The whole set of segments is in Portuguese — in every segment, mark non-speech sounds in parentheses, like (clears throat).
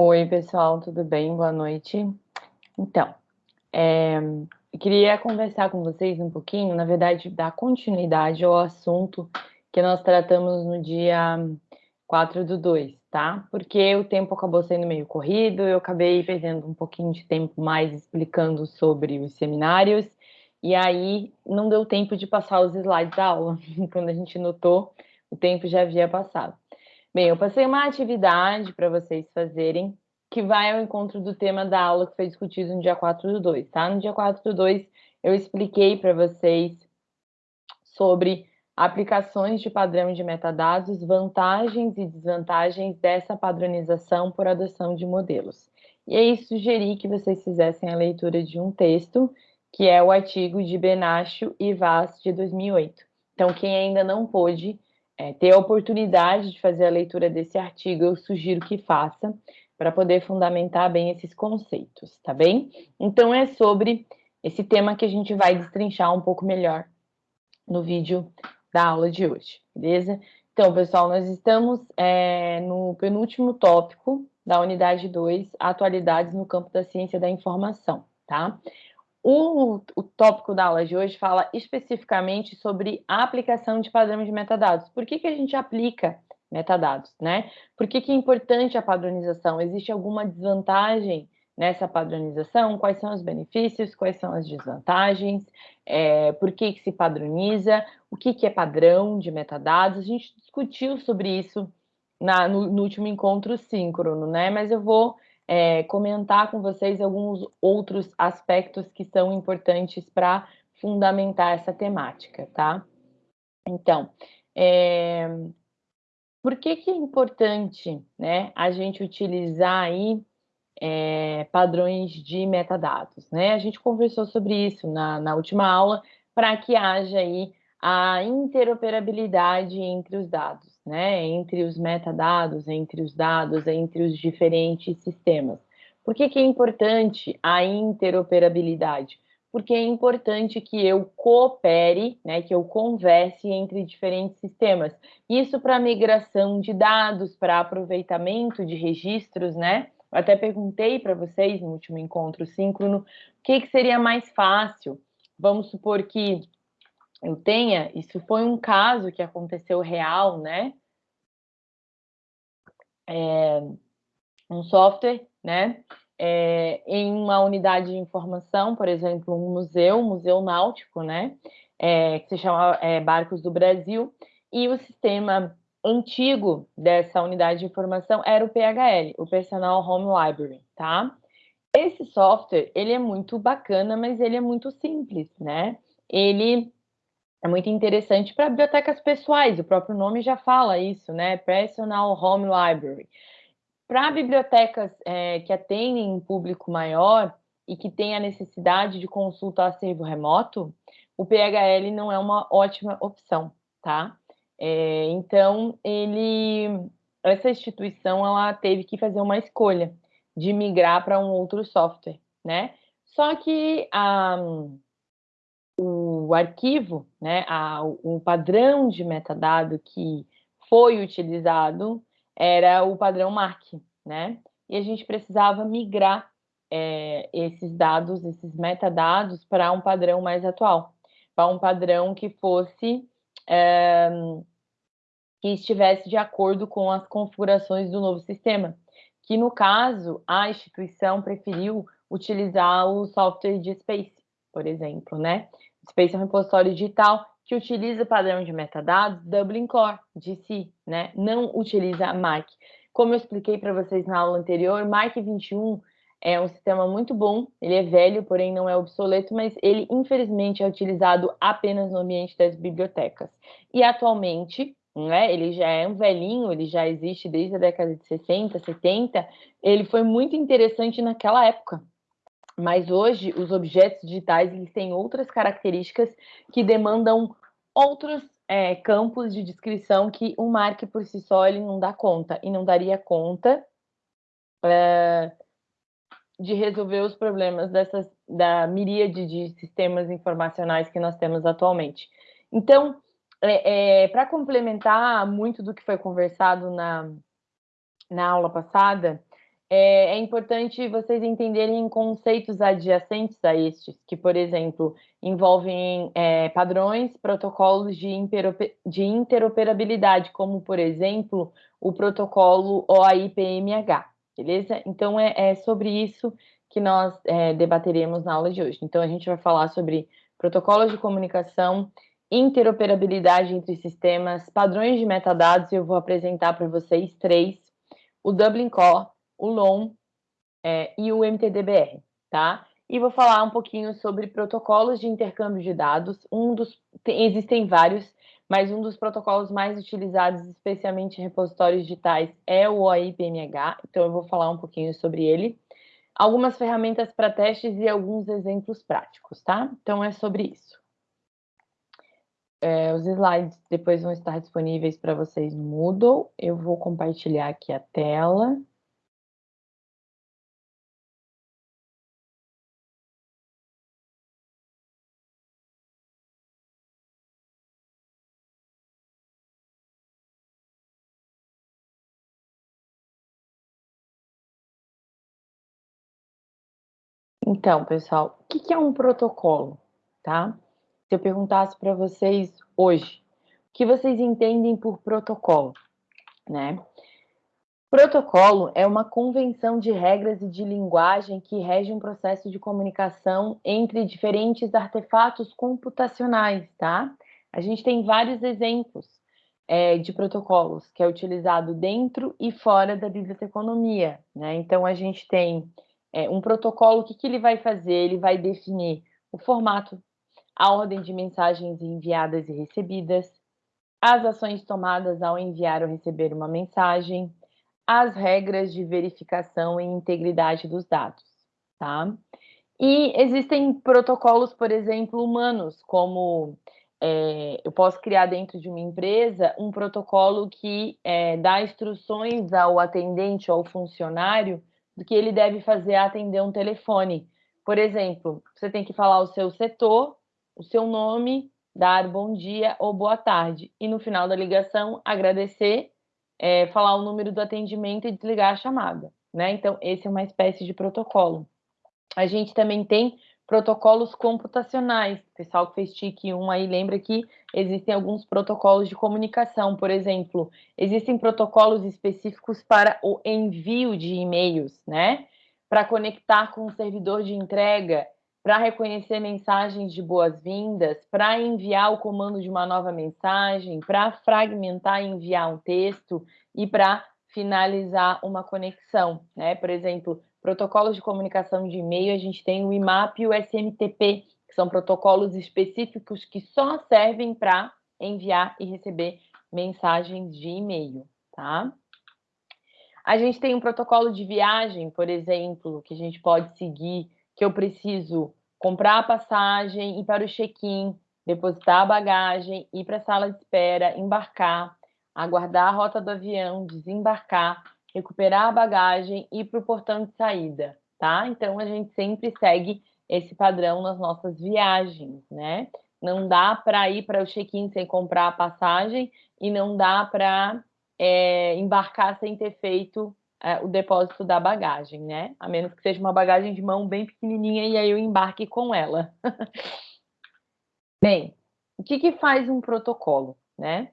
Oi, pessoal, tudo bem? Boa noite. Então, é, queria conversar com vocês um pouquinho, na verdade, dar continuidade ao assunto que nós tratamos no dia 4 do 2, tá? Porque o tempo acabou sendo meio corrido, eu acabei perdendo um pouquinho de tempo mais explicando sobre os seminários, e aí não deu tempo de passar os slides da aula. (laughs) Quando a gente notou, o tempo já havia passado. Bem, eu passei uma atividade para vocês fazerem, que vai ao encontro do tema da aula que foi discutido no dia 4 do 2, tá? No dia 4 do 2, eu expliquei para vocês sobre aplicações de padrão de metadados, vantagens e desvantagens dessa padronização por adoção de modelos. E aí sugeri que vocês fizessem a leitura de um texto, que é o artigo de Benacho e Vaz, de 2008. Então, quem ainda não pôde é, ter a oportunidade de fazer a leitura desse artigo, eu sugiro que faça, para poder fundamentar bem esses conceitos, tá bem? Então, é sobre esse tema que a gente vai destrinchar um pouco melhor no vídeo da aula de hoje, beleza? Então, pessoal, nós estamos é, no penúltimo tópico da unidade 2, atualidades no campo da ciência da informação, tá? O, o tópico da aula de hoje fala especificamente sobre a aplicação de padrão de metadados. Por que, que a gente aplica metadados, né? Por que, que é importante a padronização? Existe alguma desvantagem nessa padronização? Quais são os benefícios? Quais são as desvantagens? É, por que, que se padroniza? O que, que é padrão de metadados? A gente discutiu sobre isso na, no, no último encontro síncrono, né? Mas eu vou é, comentar com vocês alguns outros aspectos que são importantes para fundamentar essa temática, tá? Então, é, por que, que é importante né, a gente utilizar aí é, padrões de metadados? Né? A gente conversou sobre isso na, na última aula para que haja aí a interoperabilidade entre os dados né, entre os metadados, entre os dados, entre os diferentes sistemas. Por que, que é importante a interoperabilidade? Porque é importante que eu coopere, né, que eu converse entre diferentes sistemas. Isso para migração de dados, para aproveitamento de registros, né? Eu até perguntei para vocês no último encontro síncrono o que, que seria mais fácil. Vamos supor que eu tenha, isso foi um caso que aconteceu real, né? É, um software, né? É, em uma unidade de informação, por exemplo, um museu, um museu náutico, né? É, que se chama é, Barcos do Brasil, e o sistema antigo dessa unidade de informação era o PHL, o Personal Home Library, tá? Esse software, ele é muito bacana, mas ele é muito simples, né? Ele é muito interessante para bibliotecas pessoais, o próprio nome já fala isso, né? Personal Home Library. Para bibliotecas é, que atendem um público maior e que tem a necessidade de consulta acervo remoto, o PHL não é uma ótima opção, tá? É, então, ele, essa instituição, ela teve que fazer uma escolha de migrar para um outro software, né? Só que a o arquivo, né, a, o padrão de metadado que foi utilizado era o padrão MARC, né? E a gente precisava migrar é, esses dados, esses metadados, para um padrão mais atual, para um padrão que fosse é, que estivesse de acordo com as configurações do novo sistema. Que no caso a instituição preferiu utilizar o software de Space, por exemplo, né? Space é um repositório digital que utiliza o padrão de metadados Dublin Core, si, né? Não utiliza MARC. Como eu expliquei para vocês na aula anterior, MARC 21 é um sistema muito bom, ele é velho, porém não é obsoleto, mas ele, infelizmente, é utilizado apenas no ambiente das bibliotecas. E atualmente, né, ele já é um velhinho, ele já existe desde a década de 60, 70, ele foi muito interessante naquela época, mas hoje os objetos digitais eles têm outras características que demandam outros é, campos de descrição que o Mark por si só ele não dá conta e não daria conta é, de resolver os problemas dessas da miríade de sistemas informacionais que nós temos atualmente. Então, é, é para complementar muito do que foi conversado na, na aula passada, é, é, importante vocês entenderem conceitos adjacentes a estes, que, por exemplo, envolvem é, padrões, protocolos de, de, interoperabilidade, como, por exemplo, o protocolo OAI-PMH, beleza? Então, é, é, sobre isso que nós é, debateremos na aula de hoje. Então, a gente vai falar sobre protocolos de comunicação, interoperabilidade entre sistemas, padrões de metadados, e eu vou apresentar para vocês três, o Dublin Core, o LOM é, e o MTDBR, tá? E vou falar um pouquinho sobre protocolos de intercâmbio de dados. Um dos tem, existem vários, mas um dos protocolos mais utilizados, especialmente em repositórios digitais, é o OIPMH. Então eu vou falar um pouquinho sobre ele. Algumas ferramentas para testes e alguns exemplos práticos, tá? Então é sobre isso. É, os slides depois vão estar disponíveis para vocês no Moodle. Eu vou compartilhar aqui a tela. Então, pessoal, o que é um protocolo, tá? Se eu perguntasse para vocês hoje, o que vocês entendem por protocolo, né? Protocolo é uma convenção de regras e de linguagem que rege um processo de comunicação entre diferentes artefatos computacionais, tá? A gente tem vários exemplos é, de protocolos que é utilizado dentro e fora da biblioteconomia, né? Então, a gente tem é, um protocolo, o que, que ele vai fazer? Ele vai definir o formato, a ordem de mensagens enviadas e recebidas, as ações tomadas ao enviar ou receber uma mensagem, as regras de verificação e integridade dos dados, tá? E existem protocolos, por exemplo, humanos, como é, eu posso criar dentro de uma empresa um protocolo que é, dá instruções ao atendente ou ao funcionário do que ele deve fazer a atender um telefone. Por exemplo, você tem que falar o seu setor, o seu nome, dar bom dia ou boa tarde. E no final da ligação, agradecer, é, falar o número do atendimento e desligar a chamada. Né? Então, esse é uma espécie de protocolo. A gente também tem protocolos computacionais. O pessoal que fez TIC 1 aí lembra que existem alguns protocolos de comunicação, por exemplo, existem protocolos específicos para o envio de e-mails, né? Para conectar com o servidor de entrega, para reconhecer mensagens de boas-vindas, para enviar o comando de uma nova mensagem, para fragmentar e enviar um texto e para finalizar uma conexão, né? Por exemplo, protocolos de comunicação de e-mail, a gente tem o IMAP e o SMTP, que são protocolos específicos que só servem para enviar e receber mensagens de e-mail, tá? A gente tem um protocolo de viagem, por exemplo, que a gente pode seguir, que eu preciso comprar a passagem, ir para o check-in, depositar a bagagem, ir para a sala de espera, embarcar, aguardar a rota do avião, desembarcar, recuperar a bagagem e ir para o portão de saída, tá? Então, a gente sempre segue esse padrão nas nossas viagens, né? Não dá para ir para o check-in sem comprar a passagem e não dá para é, embarcar sem ter feito é, o depósito da bagagem, né? A menos que seja uma bagagem de mão bem pequenininha e aí eu embarque com ela. (laughs) Bem, o que, que faz um protocolo, né?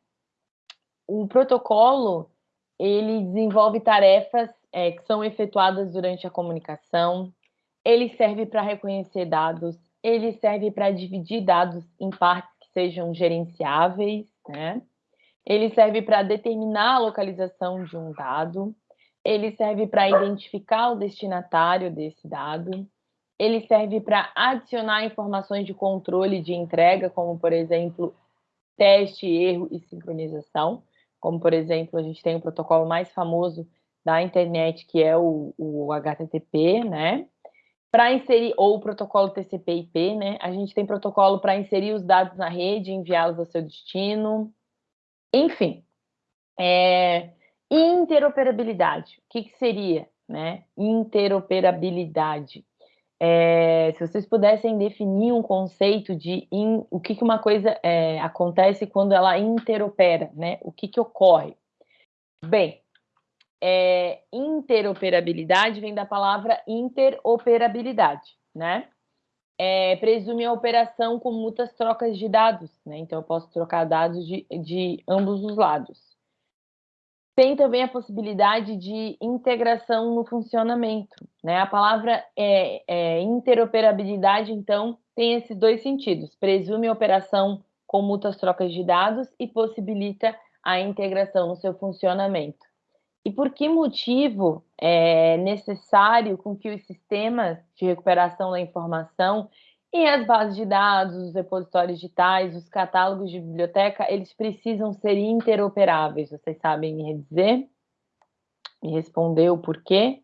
O protocolo ele desenvolve tarefas é, que são efetuadas durante a comunicação, ele serve para reconhecer dados, ele serve para dividir dados em partes que sejam gerenciáveis, né? Ele serve para determinar a localização de um dado, ele serve para identificar o destinatário desse dado, ele serve para adicionar informações de controle de entrega, como, por exemplo, teste, erro e sincronização como por exemplo, a gente tem o protocolo mais famoso da internet, que é o, o HTTP, né? Para inserir, ou o protocolo TCP/IP, né? A gente tem protocolo para inserir os dados na rede enviá-los ao seu destino. Enfim, é, interoperabilidade. O que, que seria, né? Interoperabilidade. É, se vocês pudessem definir um conceito de in, o que, que uma coisa é, acontece quando ela interopera, né? O que, que ocorre? Bem, é, interoperabilidade vem da palavra interoperabilidade, né? É, presume a operação com muitas trocas de dados, né? Então, eu posso trocar dados de, de ambos os lados. Tem também a possibilidade de integração no funcionamento, né? A palavra é, é interoperabilidade, então, tem esses dois sentidos. Presume operação com muitas trocas de dados e possibilita a integração no seu funcionamento. E por que motivo é necessário com que os sistemas de recuperação da informação e as bases de dados, os repositórios digitais, os catálogos de biblioteca, eles precisam ser interoperáveis? Vocês sabem me dizer? Me responder o porquê?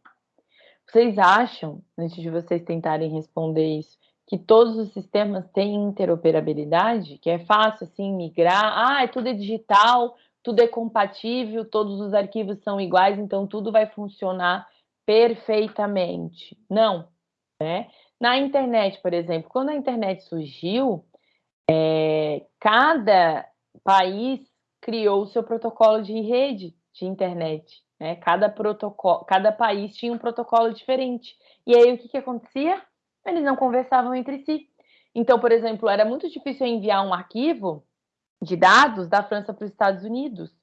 Vocês acham, antes de vocês tentarem responder isso, que todos os sistemas têm interoperabilidade? Que é fácil, assim, migrar? Ah, é tudo é digital, tudo é compatível, todos os arquivos são iguais, então tudo vai funcionar perfeitamente. Não, né? Na internet, por exemplo, quando a internet surgiu, é, cada país criou o seu protocolo de rede de internet. Né? Cada, protocolo, cada país tinha um protocolo diferente. E aí o que, que acontecia? Eles não conversavam entre si. Então, por exemplo, era muito difícil enviar um arquivo de dados da França para os Estados Unidos,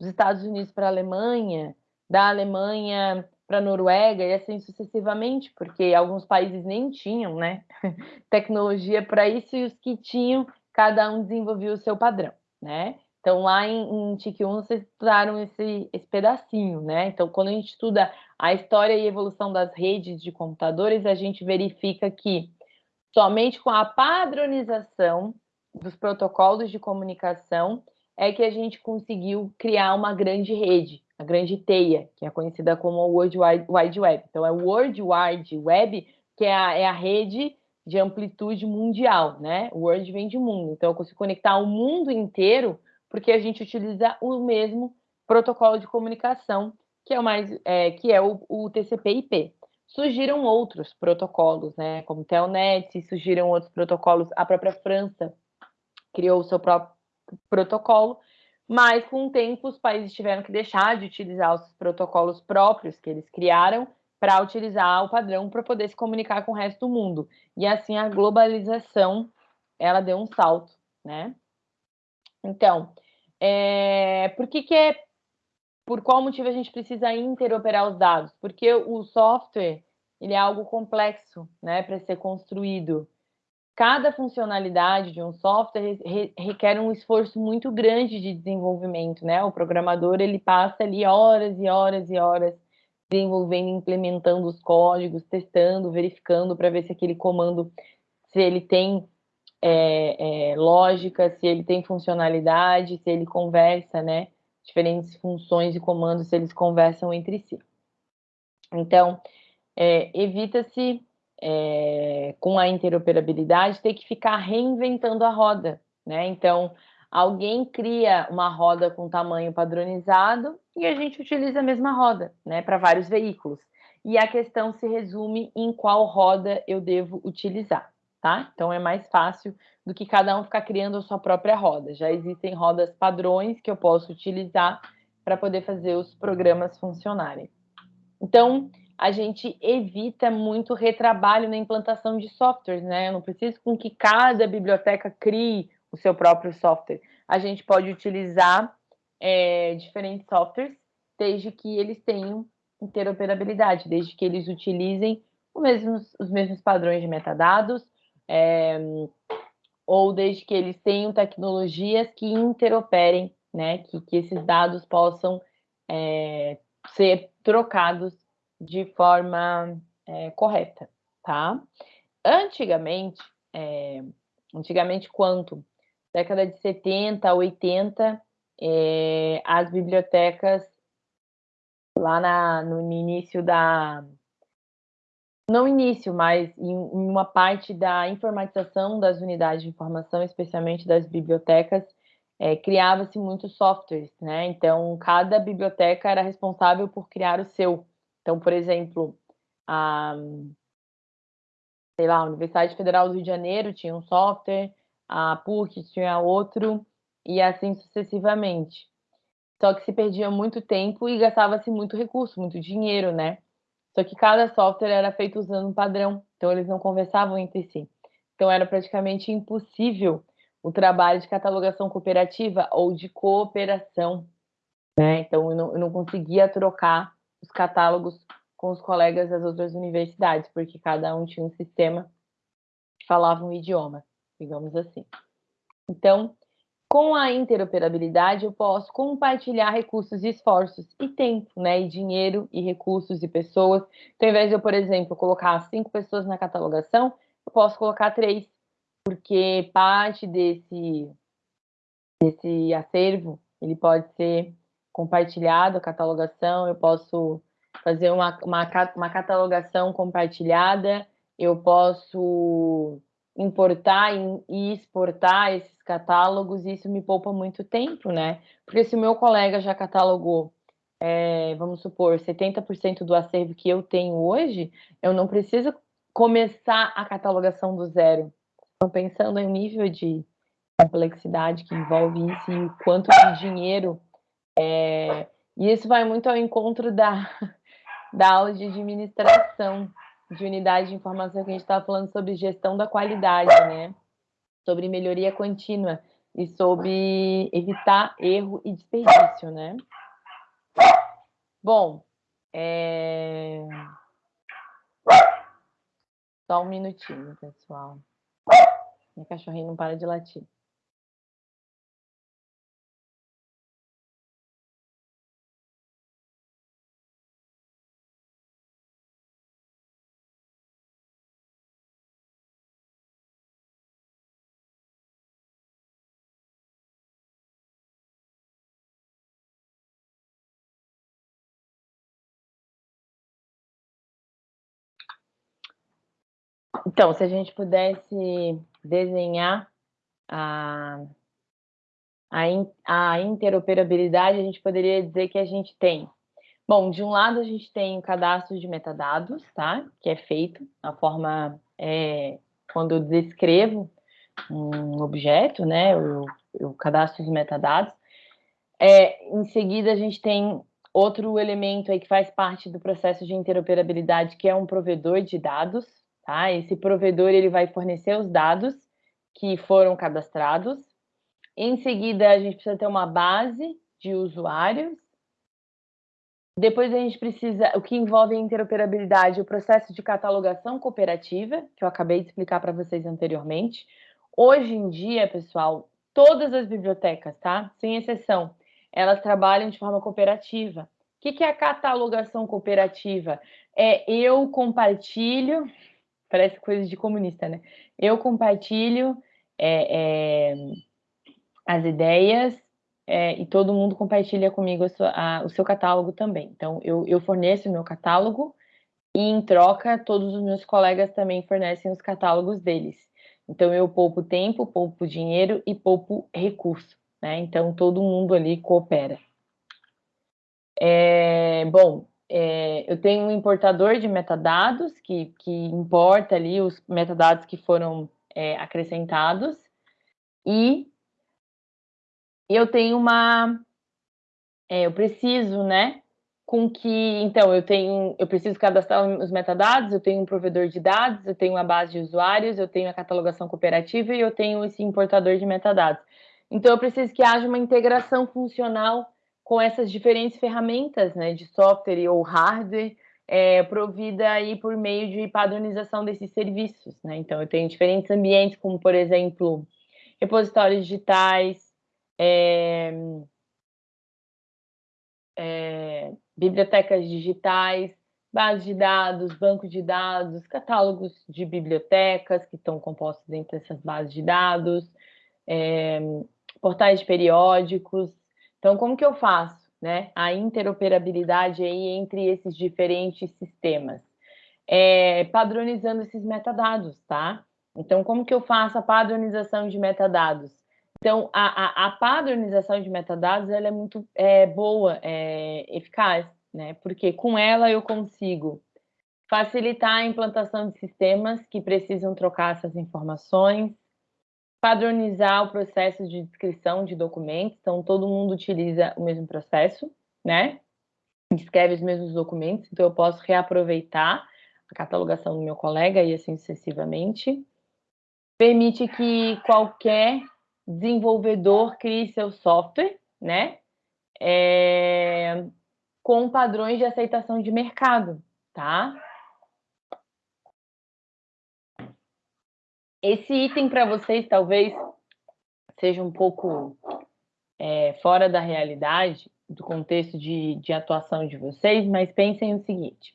dos Estados Unidos para a Alemanha, da Alemanha para a Noruega e assim sucessivamente, porque alguns países nem tinham, né, (laughs) tecnologia para isso e os que tinham, cada um desenvolvia o seu padrão, né? Então lá em, em 1 vocês estudaram esse, esse pedacinho, né? Então quando a gente estuda a história e evolução das redes de computadores, a gente verifica que somente com a padronização dos protocolos de comunicação é que a gente conseguiu criar uma grande rede, a grande teia, que é conhecida como o World Wide Web. Então, é o World Wide Web, que é a, é a rede de amplitude mundial, né? O World vem de mundo. Então, eu consigo conectar o mundo inteiro porque a gente utiliza o mesmo protocolo de comunicação, que é o mais, é, que é o, o TCP/IP. Surgiram outros protocolos, né? Como Telnet, surgiram outros protocolos. A própria França criou o seu próprio protocolo, mas com o tempo os países tiveram que deixar de utilizar os protocolos próprios que eles criaram para utilizar o padrão para poder se comunicar com o resto do mundo. E assim a globalização ela deu um salto, né? Então, é, por que, que é por qual motivo a gente precisa interoperar os dados? Porque o software ele é algo complexo, né, para ser construído cada funcionalidade de um software requer um esforço muito grande de desenvolvimento, né? O programador ele passa ali horas e horas e horas desenvolvendo, implementando os códigos, testando, verificando para ver se aquele comando, se ele tem é, é, lógica, se ele tem funcionalidade, se ele conversa, né? Diferentes funções e comandos, se eles conversam entre si. Então, é, evita-se é, com a interoperabilidade, ter que ficar reinventando a roda, né? Então, alguém cria uma roda com tamanho padronizado e a gente utiliza a mesma roda, né, para vários veículos. E a questão se resume em qual roda eu devo utilizar, tá? Então é mais fácil do que cada um ficar criando a sua própria roda. Já existem rodas padrões que eu posso utilizar para poder fazer os programas funcionarem. Então, a gente evita muito retrabalho na implantação de softwares, né? Eu não preciso com que cada biblioteca crie o seu próprio software. A gente pode utilizar é, diferentes softwares, desde que eles tenham interoperabilidade, desde que eles utilizem os mesmos padrões de metadados, é, ou desde que eles tenham tecnologias que interoperem, né? Que, que esses dados possam é, ser trocados de forma é, correta, tá? Antigamente, é, antigamente quanto? Década de 70, 80, é, as bibliotecas lá na, no início da não início, mas em uma parte da informatização das unidades de informação, especialmente das bibliotecas, é, criava-se muitos softwares, né? Então, cada biblioteca era responsável por criar o seu. Então, por exemplo, a, sei lá, a Universidade Federal do Rio de Janeiro tinha um software, a PUC tinha outro, e assim sucessivamente. Só que se perdia muito tempo e gastava-se muito recurso, muito dinheiro, né? Só que cada software era feito usando um padrão, então eles não conversavam entre si. Então era praticamente impossível o trabalho de catalogação cooperativa ou de cooperação, né? Então eu não, eu não conseguia trocar os catálogos com os colegas das outras universidades, porque cada um tinha um sistema que falava um idioma, digamos assim. Então, com a interoperabilidade, eu posso compartilhar recursos e esforços e tempo, né? E dinheiro e recursos e pessoas. Então, ao invés de eu, por exemplo, colocar cinco pessoas na catalogação, eu posso colocar três, porque parte desse, desse acervo ele pode ser compartilhado, a catalogação, eu posso fazer uma, uma, uma catalogação compartilhada, eu posso importar e exportar esses catálogos, e isso me poupa muito tempo, né? Porque se o meu colega já catalogou, é, vamos supor, 70% do acervo que eu tenho hoje, eu não preciso começar a catalogação do zero. Estão pensando em nível de complexidade que envolve isso e o quanto de dinheiro. É, e isso vai muito ao encontro da, (laughs) da aula de administração de unidade de informação que a gente estava falando sobre gestão da qualidade, né? Sobre melhoria contínua e sobre evitar erro e desperdício, né? Bom, é... só um minutinho, pessoal. Minha cachorrinha não para de latir. Então, se a gente pudesse desenhar a, a, in, a interoperabilidade, a gente poderia dizer que a gente tem Bom, de um lado a gente tem o cadastro de metadados, tá? Que é feito na forma é, quando eu descrevo um objeto, né? O, cadastro de metadados. É, em seguida a gente tem outro elemento aí que faz parte do processo de interoperabilidade, que é um provedor de dados, Tá? Esse provedor ele vai fornecer os dados que foram cadastrados. Em seguida, a gente precisa ter uma base de usuários. Depois a gente precisa, o que envolve a interoperabilidade, o processo de catalogação cooperativa, que eu acabei de explicar para vocês anteriormente. Hoje em dia, pessoal, todas as bibliotecas, tá? Sem exceção, elas trabalham de forma cooperativa. O que é a catalogação cooperativa? É eu compartilho parece coisa de comunista, né? Eu compartilho é, é, as ideias é, e todo mundo compartilha comigo a sua, a, o seu catálogo também. Então, eu, eu forneço o meu catálogo e, em troca, todos os meus colegas também fornecem os catálogos deles. Então, eu poupo tempo, poupo dinheiro e poupo recurso. Né? Então, todo mundo ali coopera. É, bom, é, eu tenho um importador de metadados que, que importa ali os metadados que foram é, acrescentados. E eu tenho uma é, eu preciso né com que então eu tenho eu preciso cadastrar os metadados eu tenho um provedor de dados eu tenho uma base de usuários eu tenho a catalogação cooperativa e eu tenho esse importador de metadados. Então eu preciso que haja uma integração funcional com essas diferentes ferramentas né, de software ou hardware é, provida aí por meio de padronização desses serviços. Né? Então, eu tenho diferentes ambientes, como, por exemplo, repositórios digitais, é, é, bibliotecas digitais, bases de dados, banco de dados, catálogos de bibliotecas que estão compostos entre essas bases de dados, é, portais de periódicos, então, como que eu faço né, a interoperabilidade aí entre esses diferentes sistemas? É, padronizando esses metadados, tá? Então, como que eu faço a padronização de metadados? Então, a, a, a padronização de metadados ela é muito é, boa, é, eficaz, né? Porque com ela eu consigo facilitar a implantação de sistemas que precisam trocar essas informações, padronizar o processo de descrição de documentos, então todo mundo utiliza o mesmo processo, né? Escreve os mesmos documentos, então eu posso reaproveitar a catalogação do meu colega e assim sucessivamente. Permite que qualquer desenvolvedor crie seu software, né? É, com padrões de aceitação de mercado, tá? Esse item para vocês talvez seja um pouco é, fora da realidade, do contexto de, de, atuação de vocês, mas pensem o seguinte.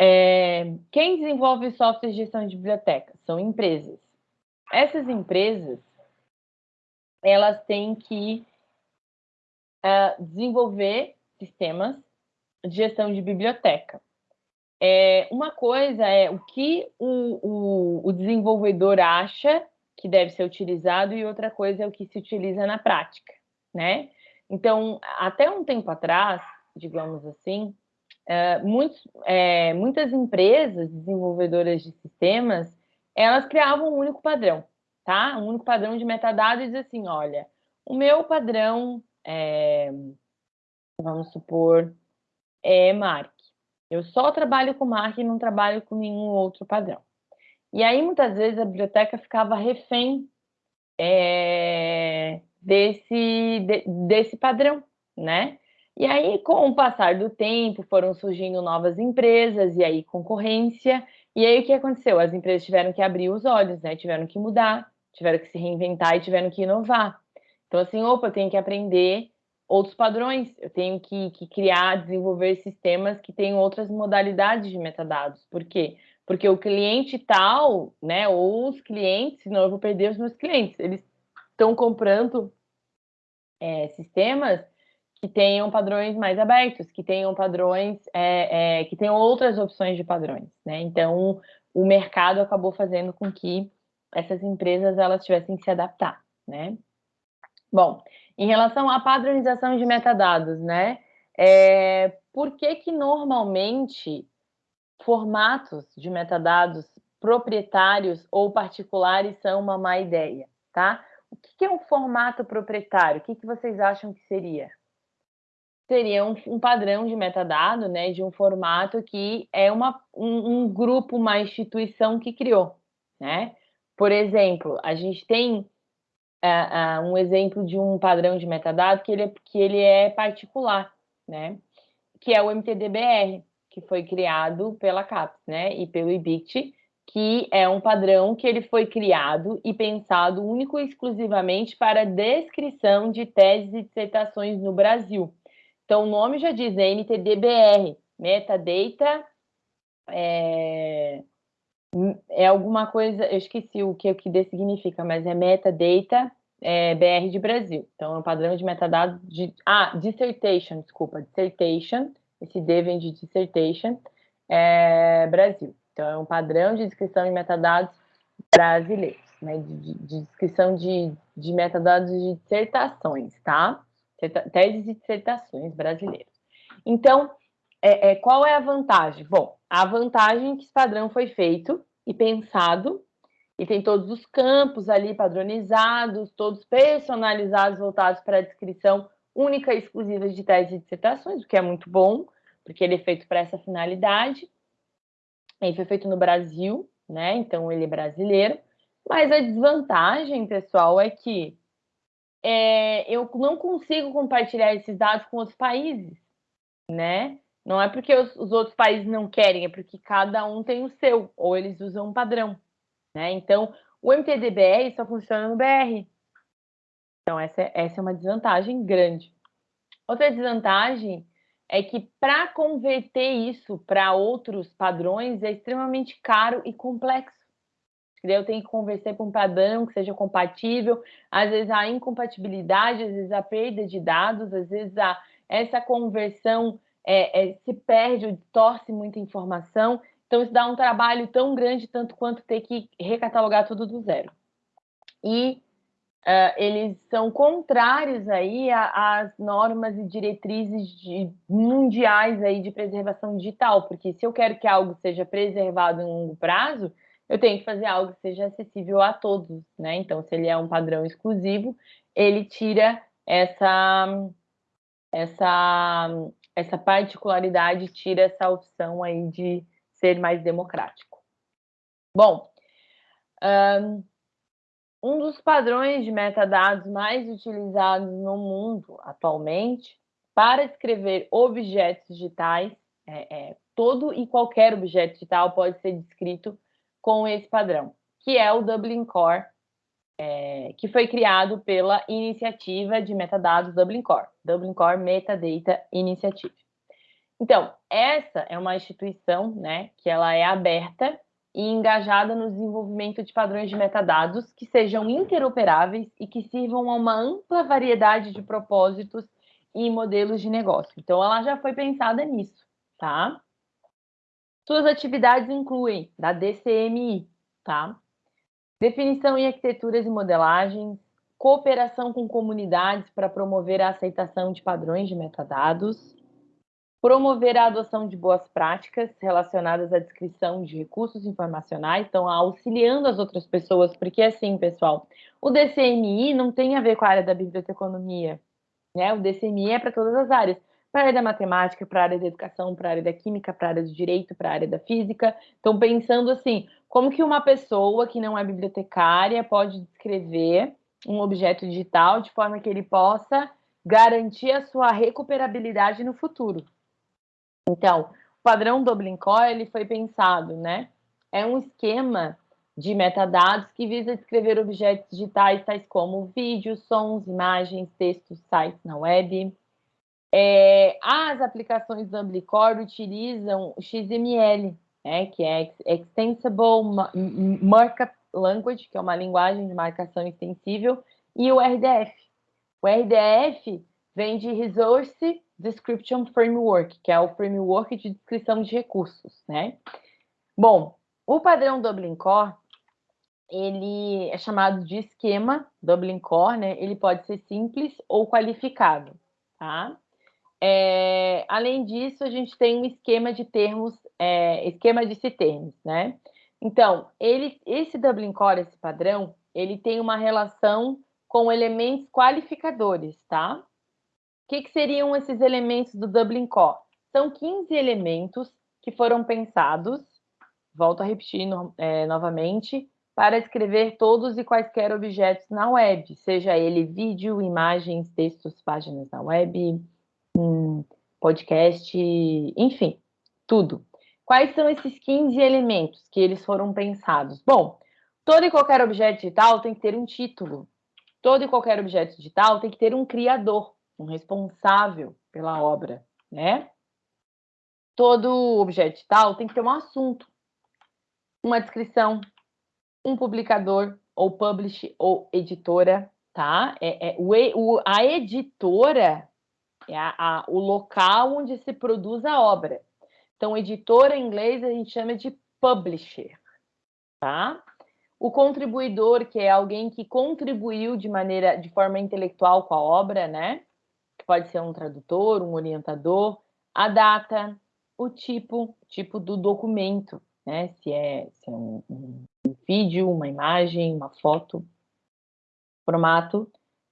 É, quem desenvolve software de gestão de biblioteca? São empresas. Essas empresas, elas têm que uh, desenvolver sistemas de gestão de biblioteca. É, uma coisa é o que o, o, o, desenvolvedor acha que deve ser utilizado e outra coisa é o que se utiliza na prática, né? Então, até um tempo atrás, digamos assim, é, muitos, é, muitas empresas desenvolvedoras de sistemas, elas criavam um único padrão, tá? Um único padrão de metadados assim, olha, o meu padrão, é, vamos supor, é MARC. Eu só trabalho com marca e não trabalho com nenhum outro padrão. E aí, muitas vezes, a biblioteca ficava refém é, desse, de, desse padrão, né? E aí, com o passar do tempo, foram surgindo novas empresas e aí concorrência. E aí, o que aconteceu? As empresas tiveram que abrir os olhos, né? Tiveram que mudar, tiveram que se reinventar e tiveram que inovar. Então, assim, opa, eu tenho que aprender outros padrões, eu tenho que, que, criar, desenvolver sistemas que tenham outras modalidades de metadados. Por quê? Porque o cliente tal, né, ou os clientes, senão eu vou perder os meus clientes, eles estão comprando é, sistemas que tenham padrões mais abertos, que tenham padrões, é, é, que tenham outras opções de padrões, né? Então, o mercado acabou fazendo com que essas empresas elas tivessem que se adaptar, né? Bom, em relação à padronização de metadados, né? É, por que que normalmente formatos de metadados proprietários ou particulares são uma má ideia, tá? O que, é um formato proprietário? O que, que vocês acham que seria? Seria um, um padrão de metadado, né? De um formato que é uma, um, um grupo, uma instituição que criou, né? Por exemplo, a gente tem uh, um exemplo de um padrão de metadado que ele, é, que ele é particular, né? Que é o MTDBR, que foi criado pela CAPES, né? E pelo IBIT, que é um padrão que ele foi criado e pensado único e exclusivamente para descrição de teses e dissertações no Brasil. Então, o nome já diz, né? MTDBR, Metadata é, é alguma coisa, eu esqueci o que o que significa, mas é metadata é, BR de Brasil. Então, é um padrão de metadados de. Ah, dissertation, desculpa, dissertation. Esse D vem de dissertation é, Brasil. Então, é um padrão de descrição de metadados brasileiros, né? De, de descrição de, de metadados de dissertações, tá? Teses e dissertações brasileiras. Então, é, é, qual é a vantagem? Bom, a vantagem é que esse padrão foi feito e pensado e tem todos os campos ali padronizados, todos personalizados, voltados para a descrição única e exclusiva de teses e dissertações, o que é muito bom, porque ele é feito para essa finalidade. Ele foi feito no Brasil, né? Então ele é brasileiro. Mas a desvantagem, pessoal, é que é, eu não consigo compartilhar esses dados com outros países, né? Não é porque os, os, outros países não querem, é porque cada um tem o seu, ou eles usam um padrão. Né? Então, o MTDBR só funciona no BR. Então, essa, é, essa é uma desvantagem grande. Outra desvantagem é que para converter isso para outros padrões é extremamente caro e complexo. Eu tenho que conversar com um padrão que seja compatível, às vezes a incompatibilidade, às vezes a perda de dados, às vezes a, essa conversão é, é, se perde ou distorce muita informação. Então, isso dá um trabalho tão grande, tanto quanto ter que recatalogar tudo do zero. E uh, eles são contrários aí às normas e diretrizes de, mundiais aí de preservação digital, porque se eu quero que algo seja preservado em longo prazo, eu tenho que fazer algo que seja acessível a todos, né? Então, se ele é um padrão exclusivo, ele tira essa, essa, essa particularidade, tira essa opção aí de ser mais democrático. Bom, um dos padrões de metadados mais utilizados no mundo atualmente para escrever objetos digitais, é, é, todo e qualquer objeto digital pode ser descrito com esse padrão, que é o Dublin Core, é, que foi criado pela iniciativa de metadados Dublin Core, Dublin Core Metadata Initiative. Então, essa é uma instituição né, que ela é aberta e engajada no desenvolvimento de padrões de metadados que sejam interoperáveis e que sirvam a uma ampla variedade de propósitos e modelos de negócio. Então, ela já foi pensada nisso, tá? Suas atividades incluem da DCMI, tá? Definição em arquiteturas e modelagens, cooperação com comunidades para promover a aceitação de padrões de metadados, promover a adoção de boas práticas relacionadas à descrição de recursos informacionais, então auxiliando as outras pessoas, porque assim, pessoal, o DCMI não tem a ver com a área da biblioteconomia, né? O DCMI é para todas as áreas para a área da matemática, para a área da educação, para a área da química, para a área do direito, para a área da física. Então, pensando assim, como que uma pessoa que não é bibliotecária pode descrever um objeto digital de forma que ele possa garantir a sua recuperabilidade no futuro. Então, o padrão Dublin Core ele foi pensado, né? É um esquema de metadados que visa descrever objetos digitais tais como vídeos, sons, imagens, textos, sites na web, é, as aplicações do Amblicore utilizam XML, né, que é Extensible Markup Language, que é uma linguagem de marcação extensível, e o RDF. O RDF vem de Resource Description Framework, que é o framework de descrição de recursos, né? Bom, o padrão Dublin Core, ele é chamado de esquema Dublin Core, né? Ele pode ser simples ou qualificado, tá? É, além disso, a gente tem um esquema de termos, é, esquema de termos, né? Então, ele, esse Dublin Core, esse padrão, ele tem uma relação com elementos qualificadores, tá? O que, que seriam esses elementos do Dublin Core? São 15 elementos que foram pensados, volto a repetir no, é, novamente, para escrever todos e quaisquer objetos na web, seja ele vídeo, imagens, textos, páginas na web, podcast, enfim, tudo. Quais são esses 15 elementos que eles foram pensados? Bom, todo e qualquer objeto digital tem que ter um título. Todo e qualquer objeto digital tem que ter um criador, um responsável pela obra, né? Todo objeto digital tem que ter um assunto, uma descrição, um publicador, ou publish, ou editora, tá? É, é o, a editora é a, a, o local onde se produz a obra. Então, editora em inglês a gente chama de publisher, tá? O contribuidor, que é alguém que contribuiu de maneira, de forma intelectual com a obra, né? Pode ser um tradutor, um orientador. A data, o tipo, tipo do documento, né? Se é, se é um, um, vídeo, uma imagem, uma foto. Formato,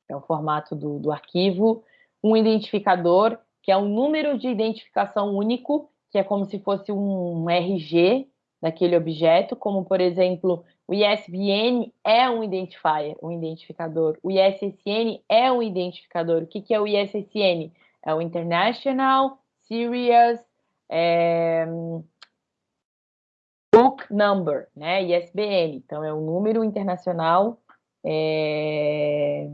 é o formato do, do arquivo um identificador, que é um número de identificação único, que é como se fosse um RG daquele objeto, como, por exemplo, o ISBN é um identifier, um identificador. O ISSN é um identificador. O que, que é o ISSN? É o International Serious é, Book Number, né? ISBN. Então, é o número internacional é,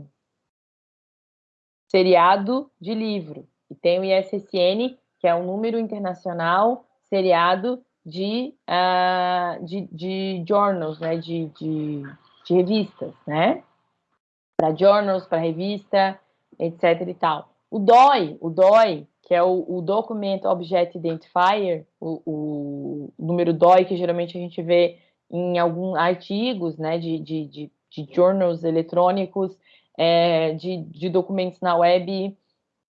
seriado de livro. E tem o ISSN, que é um número internacional seriado de, uh, de, de journals, né? de, de, de revistas, né? Para journals, para revista, etc. e tal. O DOI, o DOI, que é o, o Document Object Identifier, o, o, número DOI que geralmente a gente vê em alguns artigos, né, de, de, de, de journals eletrônicos, é, de, de, documentos na web,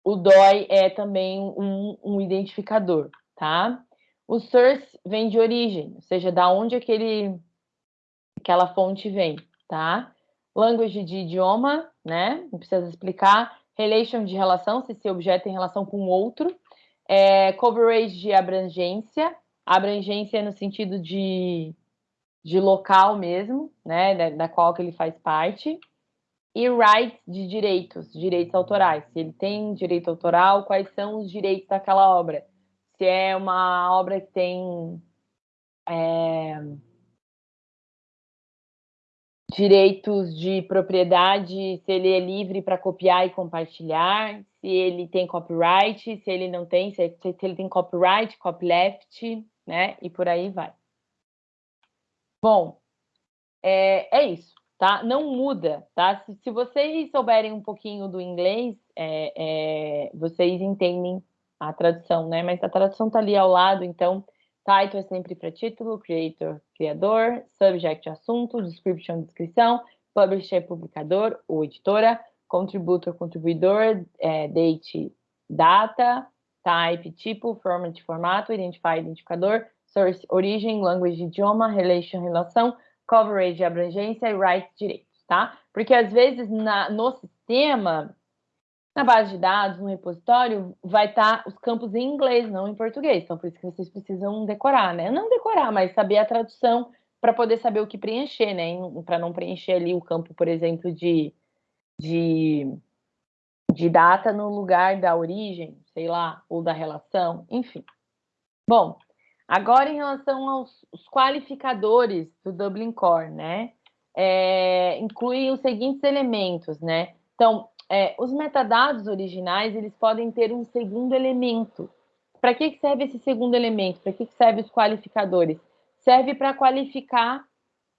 o DOI é também um, um, identificador, tá? O source vem de origem, ou seja, da onde aquele, aquela fonte vem, tá? Language de idioma, né? Não precisa explicar. Relation de relação, se esse objeto tem relação com outro. É, coverage de abrangência. Abrangência no sentido de, de local mesmo, né? Da, da qual que ele faz parte. E rights de direitos, direitos autorais. Se ele tem direito autoral, quais são os direitos daquela obra? Se é uma obra que tem é, direitos de propriedade, se ele é livre para copiar e compartilhar, se ele tem copyright, se ele não tem, se, se ele tem copyright, copyleft, né? E por aí vai. Bom, é, é isso, tá? Não muda, tá? Se, se vocês souberem um pouquinho do inglês, é, é, vocês entendem a tradução, né? Mas a tradução tá ali ao lado, então Title é sempre para título, creator, criador, subject, assunto, description, descrição, publisher, publicador ou editora, contributor, contribuidor, é, date, data, type, tipo, format, formato, identify, identificador, source, origem, language, idioma, relation, relação, coverage, abrangência e rights, direitos, tá? Porque às vezes na, no sistema na base de dados, no repositório, vai estar tá os campos em inglês, não em português. Então, por isso que vocês precisam decorar, né? Não decorar, mas saber a tradução para poder saber o que preencher, né? Para não preencher ali o campo, por exemplo, de, de, de data no lugar da origem, sei lá, ou da relação, enfim. Bom, agora em relação aos qualificadores do Dublin Core, né? É, inclui os seguintes elementos, né? Então, é, os metadados originais eles podem ter um segundo elemento. Para que, que serve esse segundo elemento? Para que, que serve os qualificadores? Serve para qualificar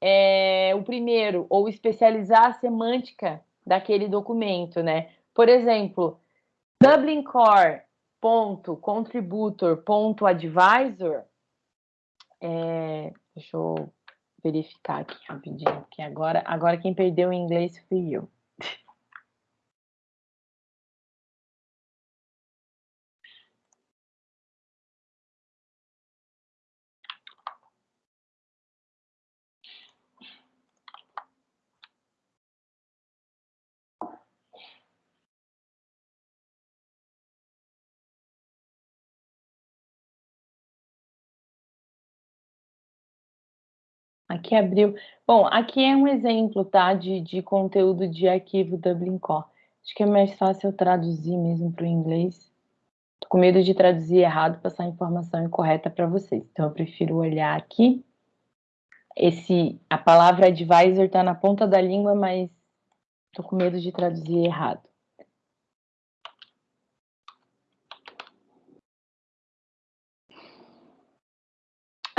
é, o primeiro ou especializar a semântica daquele documento, né? Por exemplo, Dublin Core ponto contributor ponto advisor é, deixa eu verificar aqui rapidinho que agora agora quem perdeu o inglês fui eu Aqui abriu. Bom, aqui é um exemplo, tá, de, de conteúdo de arquivo Dublin Core. Acho que é mais fácil eu traduzir mesmo para o inglês. Tô com medo de traduzir errado, passar a informação incorreta para vocês. Então, eu prefiro olhar aqui. Esse, a palavra advisor está na ponta da língua, mas tô com medo de traduzir errado.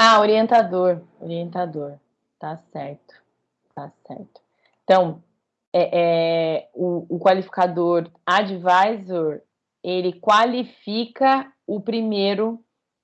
Ah, orientador, orientador, tá certo, tá certo. Então, é, é, o, o qualificador advisor, ele qualifica o primeiro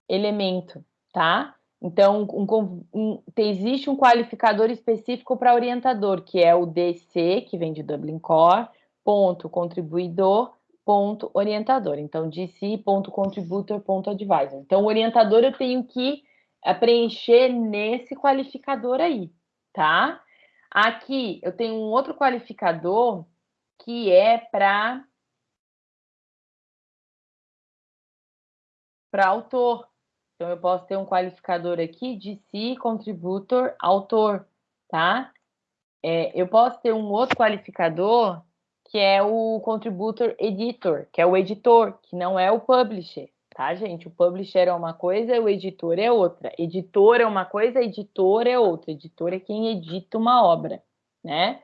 elemento, tá? Então, um, um, existe um qualificador específico para orientador, que é o DC, que vem de Dublin Core, ponto contribuidor, ponto orientador. Então, DC, ponto contributor, ponto advisor. Então, o orientador eu tenho que a preencher nesse qualificador aí, tá? Aqui eu tenho um outro qualificador que é para para autor. Então eu posso ter um qualificador aqui de si contributor autor, tá? É, eu posso ter um outro qualificador que é o contributor editor, que é o editor, que não é o publisher tá, gente? O publisher é uma coisa o editor é outra. Editor é uma coisa, editor é outra. Editor é quem edita uma obra, né?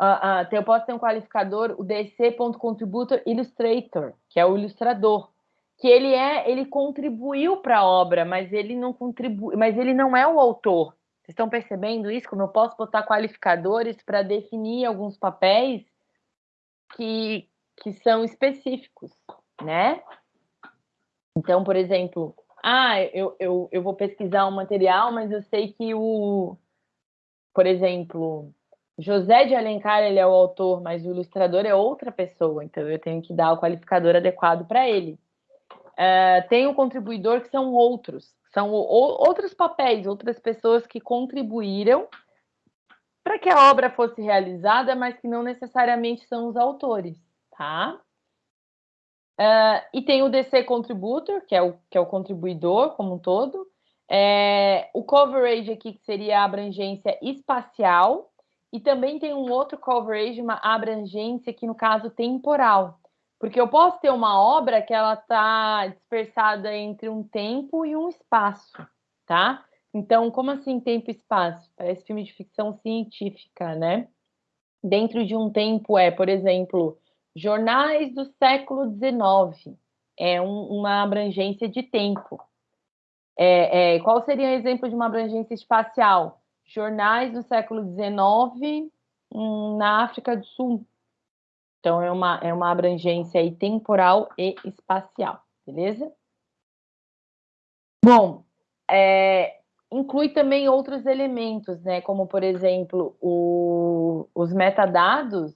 Uh, uh, eu posso ter um qualificador, o DC.contributor illustrator, que é o ilustrador, que ele é, ele contribuiu para a obra, mas ele não contribui, mas ele não é o autor. Vocês estão percebendo isso? Como eu posso botar qualificadores para definir alguns papéis que, que são específicos, né? Então, por exemplo, ah, eu, eu, eu vou pesquisar um material, mas eu sei que o, por exemplo, José de Alencar ele é o autor, mas o ilustrador é outra pessoa, então eu tenho que dar o qualificador adequado para ele. Uh, tem o contribuidor que são outros, são outros papéis, outras pessoas que contribuíram para que a obra fosse realizada, mas que não necessariamente são os autores, tá? Uh, e tem o DC Contributor, que é o, que é o contribuidor como um todo. É, o coverage aqui, que seria a abrangência espacial. E também tem um outro coverage, uma abrangência, que no caso temporal. Porque eu posso ter uma obra que ela está dispersada entre um tempo e um espaço, tá? Então, como assim tempo e espaço? Parece filme de ficção científica, né? Dentro de um tempo é, por exemplo, jornais do século XIX. É um, uma abrangência de tempo. É, é, qual seria um exemplo de uma abrangência espacial? Jornais do século XIX hum, na África do Sul. Então, é uma, é uma abrangência aí temporal e espacial, beleza? Bom, é, inclui também outros elementos, né? Como, por exemplo, o, os metadados,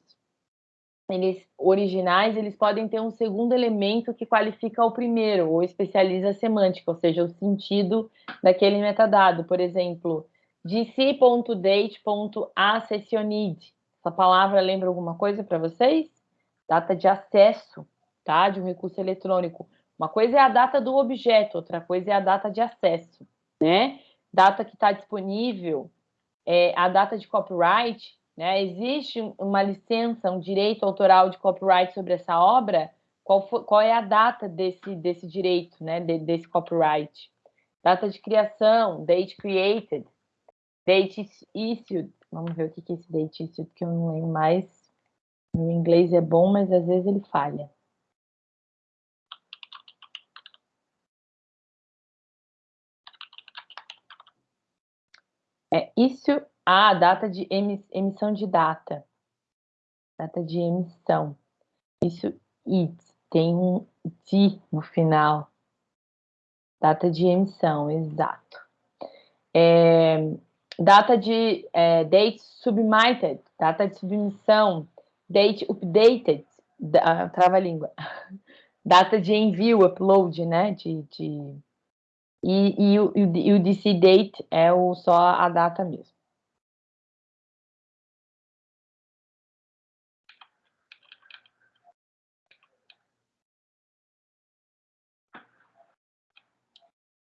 eles originais, eles podem ter um segundo elemento que qualifica o primeiro, ou especializa a semântica, ou seja, o sentido daquele metadado. Por exemplo, dc.date.accessionid. Essa palavra lembra alguma coisa para vocês? Data de acesso, tá? De um recurso eletrônico. Uma coisa é a data do objeto, outra coisa é a data de acesso, né? data que está disponível, é, a data de copyright, né? Existe uma licença, um direito autoral de copyright sobre essa obra? Qual, for, qual é a data desse, desse direito, né? De, desse copyright? Data de criação, date created, date issued. Vamos ver o que é esse date issued, que eu não lembro mais. O inglês é bom, mas às vezes ele falha. É isso, a ah, data de emissão de data. Data de emissão. Isso, it, tem um de no final. Data de emissão, exato. É, data de é, date submitted, data de submissão, date updated, da, trava-língua. (laughs) Data de envio, upload, né? De, de e, e, o, e o DC date é o, só a data mesmo.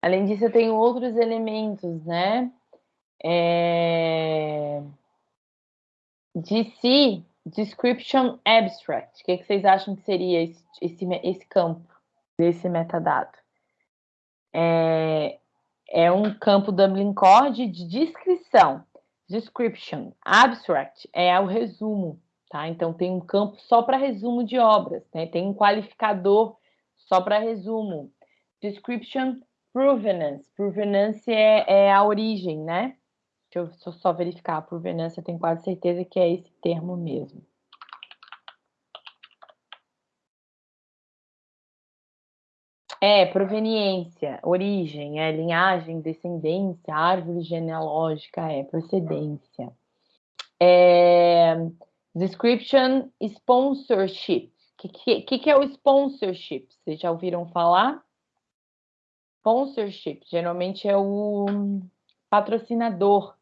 Além disso, eu tenho outros elementos, né? É... DC, Description Abstract. O que, que vocês acham que seria esse, esse, esse campo desse metadado? é, é um campo Dublin Core de descrição, description, abstract é o resumo, tá? Então tem um campo só para resumo de obras, né? Tem um qualificador só para resumo. Description, provenance, provenance é, é, a origem, né? Deixa eu só verificar, provenance eu tenho quase certeza que é esse termo mesmo. É, proveniência, origem, é linhagem, descendência, árvore genealógica, é procedência. É, description, sponsorship. O que, que, que é o sponsorship? Vocês já ouviram falar? Sponsorship, geralmente é o patrocinador,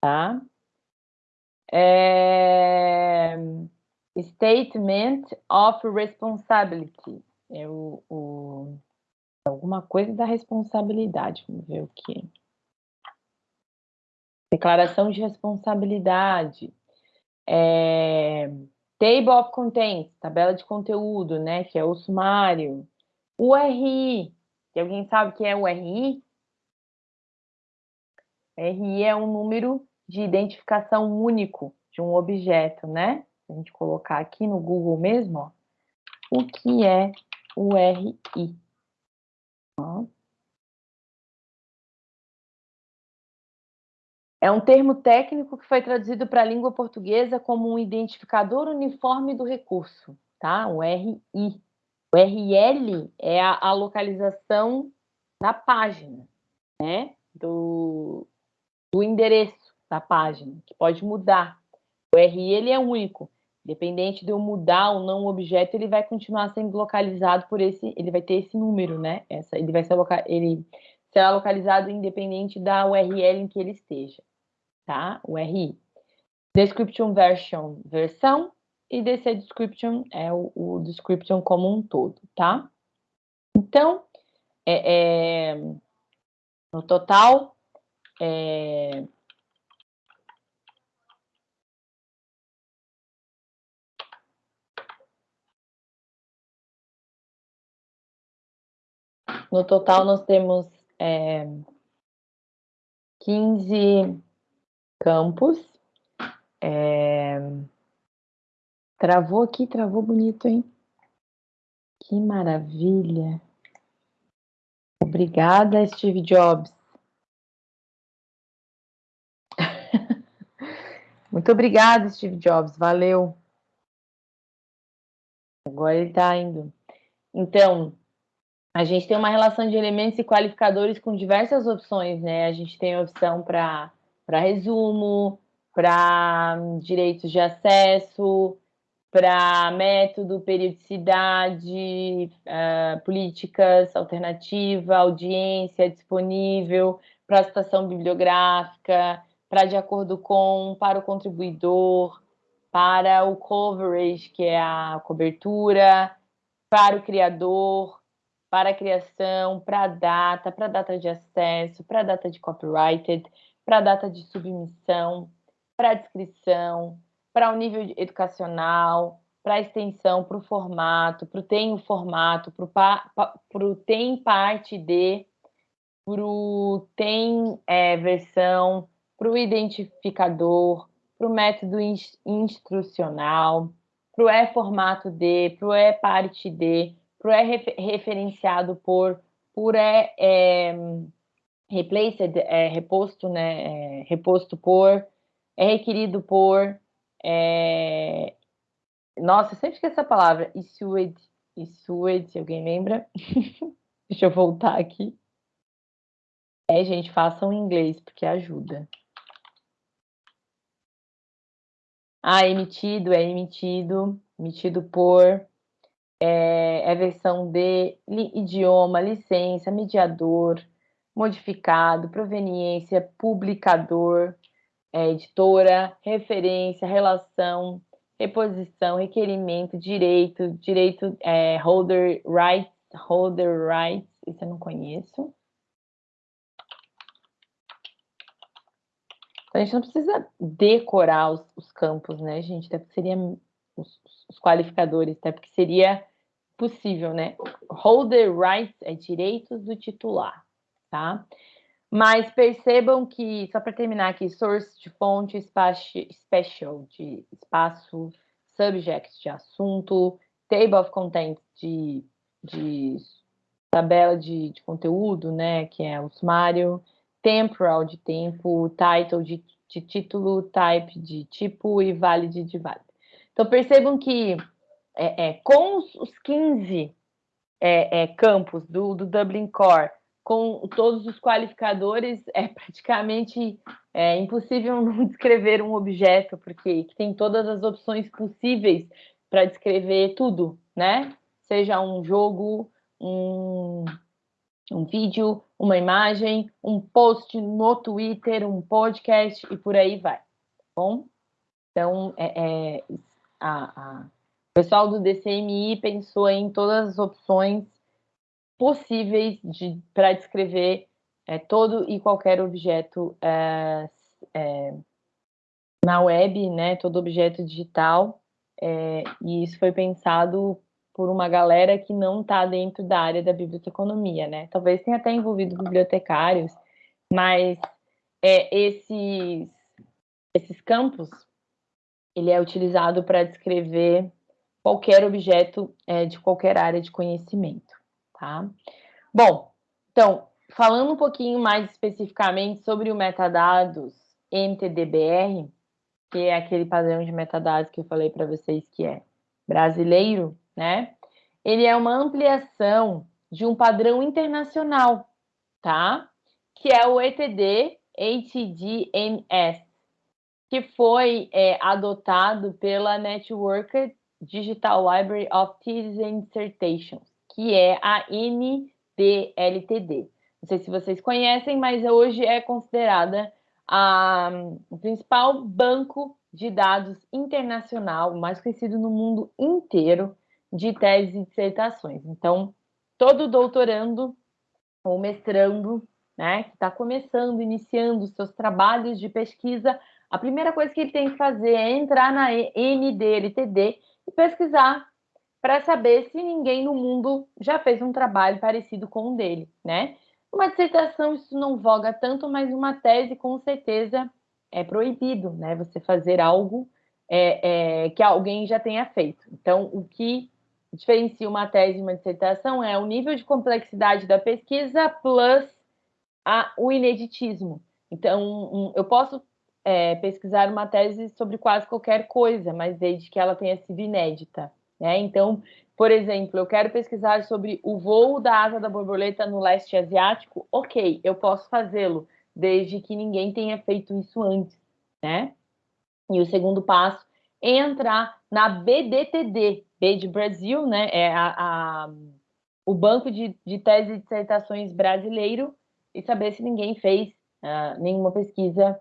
tá? É, statement of responsibility é o, o, alguma coisa da responsabilidade. Vamos ver o que. Declaração de responsabilidade. É, table of Contents, tabela de conteúdo, né? Que é o sumário. URI. Se alguém sabe o que é o URI? RI é um número de identificação único de um objeto, né? Se a gente colocar aqui no Google mesmo, ó, o que é URI. É um termo técnico que foi traduzido para a língua portuguesa como um identificador uniforme do recurso, tá? O RI. O RL é a, a localização da página, né? Do, do endereço da página, que pode mudar. O ele é único. Independente de eu mudar ou não o objeto, ele vai continuar sendo localizado por esse, ele vai ter esse número, né? Essa, ele vai ser ele será localizado independente da URL em que ele esteja, tá? O RI. description version, versão, e DC description é o, o description como um todo, tá? Então, é, é, no total, é, No total, nós temos é, 15 campos. É, travou aqui, travou bonito, hein? Que maravilha! Obrigada, Steve Jobs. (laughs) Muito obrigada, Steve Jobs. Valeu. Agora ele está indo. Então, a gente tem uma relação de elementos e qualificadores com diversas opções, né? A gente tem opção para resumo, para direitos de acesso, para método, periodicidade, uh, políticas, alternativa, audiência disponível, para citação bibliográfica, para de acordo com, para o contribuidor, para o coverage, que é a cobertura, para o criador, para a criação, para a data, para a data de acesso, para a data de copyrighted, para a data de submissão, para a descrição, para o nível educacional, para a extensão, para o formato, para o tem o formato, para o tem parte de, para o tem é, versão, para o identificador, para o método instrucional, para o é formato de, para o é parte de, pro é referenciado por, por é, é replaced, é reposto, né, é reposto por, é requerido por, é, nossa, eu sempre esqueço essa palavra, issued, issued, alguém lembra? (laughs) Deixa eu voltar aqui. É, gente, façam em inglês, porque ajuda. Ah, emitido, é emitido, emitido por, é, é versão de idioma, licença, mediador, modificado, proveniência, publicador, é, editora, referência, relação, reposição, requerimento, direito, direito, é, holder rights, holder rights, isso eu não conheço. Então, a gente não precisa decorar os, os campos, né, gente? Até porque seria os, os qualificadores, até porque seria possível, né? Holder rights é direitos do titular, tá? Mas percebam que, só para terminar aqui, source de fonte, special de espaço, subject de assunto, table of contents de, de tabela de, de conteúdo, né? Que é o sumário, temporal de tempo, title de, de título, type de tipo e valid de valid. Então percebam que é, é, com os, os 15 é, é, campos do, do, Dublin Core, com todos os qualificadores, é praticamente é, impossível (laughs) não descrever um objeto, porque tem todas as opções possíveis para descrever tudo, né? Seja um jogo, um, um vídeo, uma imagem, um post no Twitter, um podcast e por aí vai, tá bom? Então, é, é a, a o pessoal do DCMI pensou em todas as opções possíveis de, para descrever é, todo e qualquer objeto é, é, na web, né, todo objeto digital, é, e isso foi pensado por uma galera que não está dentro da área da biblioteconomia, né? Talvez tenha até envolvido bibliotecários, mas é, esses, esses campos, ele é utilizado para descrever qualquer objeto é, de qualquer área de conhecimento, tá? Bom, então, falando um pouquinho mais especificamente sobre o metadados MTDBR, que é aquele padrão de metadados que eu falei para vocês que é brasileiro, né? Ele é uma ampliação de um padrão internacional, tá? Que é o ETD HDMS, que foi é, adotado pela Networked Digital Library of Theses and Dissertations, que é a NDLTD. Não sei se vocês conhecem, mas hoje é considerada a, o principal banco de dados internacional, mais conhecido no mundo inteiro, de teses e dissertações. Então, todo doutorando ou mestrando, né, que está começando, iniciando seus trabalhos de pesquisa, a primeira coisa que ele tem que fazer é entrar na NDLTD e pesquisar para saber se ninguém no mundo já fez um trabalho parecido com o dele, né? Uma dissertação isso não voga tanto, mas uma tese com certeza é proibido, né? Você fazer algo é, é, que alguém já tenha feito. Então, o que diferencia uma tese e uma dissertação é o nível de complexidade da pesquisa plus a, o ineditismo. Então, eu posso é, pesquisar uma tese sobre quase qualquer coisa, mas desde que ela tenha sido inédita. Né? Então, por exemplo, eu quero pesquisar sobre o voo da asa da borboleta no leste asiático, ok, eu posso fazê-lo, desde que ninguém tenha feito isso antes, né? E o segundo passo é entrar na BDTD, B de Brasil, né? É a, a o banco de, de tese e dissertações brasileiro e saber se ninguém fez uh, nenhuma pesquisa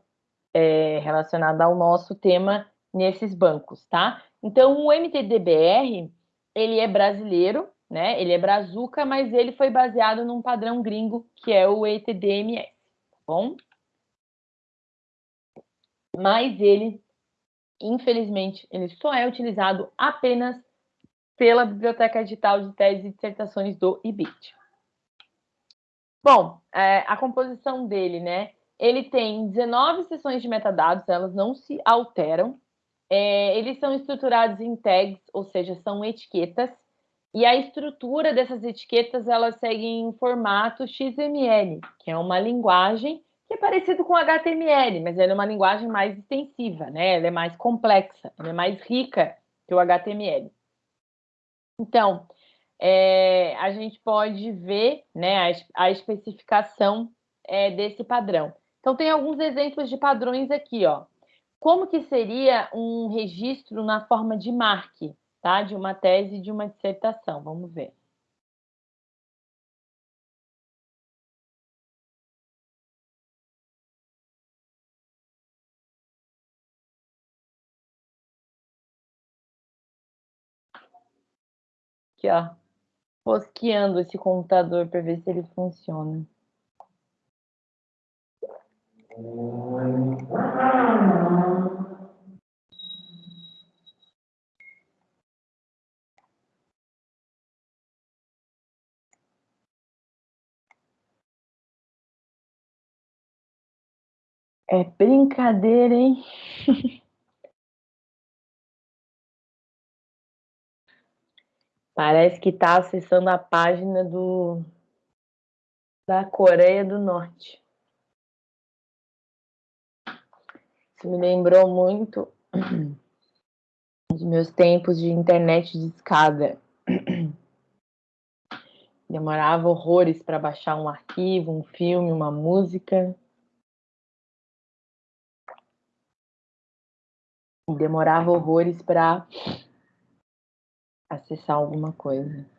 é, relacionada ao nosso tema nesses bancos, tá? Então, o MTDBR, ele é brasileiro, né? Ele é brazuca, mas ele foi baseado num padrão gringo, que é o ETDMS, tá bom? Mas ele, infelizmente, ele só é utilizado apenas pela Biblioteca Digital de Teses e Dissertações do IBIT. Bom, é, a composição dele, né? Ele tem 19 seções de metadados, elas não se alteram, é, eles são estruturados em tags, ou seja, são etiquetas, e a estrutura dessas etiquetas elas seguem em formato XML, que é uma linguagem que é parecido com HTML, mas ela é uma linguagem mais extensiva, né? Ela é mais complexa, ela é mais rica que o HTML. Então, é, a gente pode ver né, a, a especificação é, desse padrão. Então, tem alguns exemplos de padrões aqui, ó. Como que seria um registro na forma de marque, tá? De uma tese de uma dissertação, vamos ver. Aqui, ó. Rosqueando esse computador para ver se ele funciona. É brincadeira, hein? (laughs) Parece que está acessando a página do da Coreia do Norte. Isso me lembrou muito (clears throat) dos meus tempos de internet de escada. (clears throat) Demorava horrores para baixar um arquivo, um filme, uma música. Demorava horrores para acessar alguma coisa.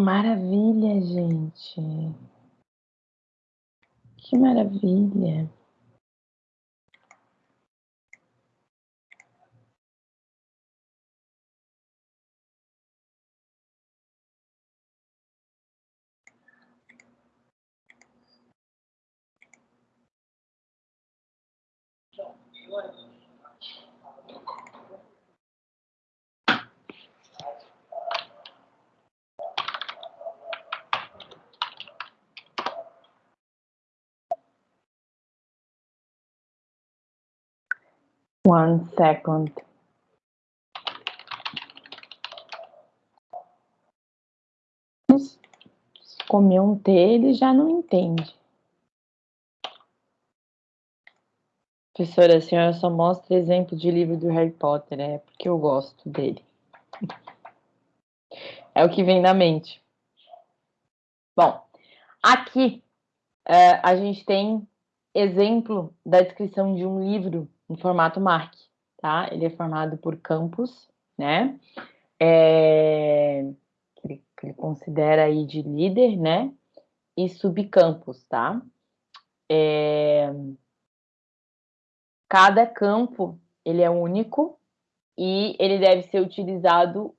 Maravilha, gente. Que maravilha. One second. Se comer um T, ele já não entende. Professora, a senhora só mostra exemplo de livro do Harry Potter, é porque eu gosto dele. É o que vem na mente. Bom, aqui uh, a gente tem exemplo da descrição de um livro em formato MARC, tá? Ele é formado por campos, né? É, que, ele, que ele considera aí de líder, né? e subcampos, tá? É... Cada campo, ele é único e ele deve ser utilizado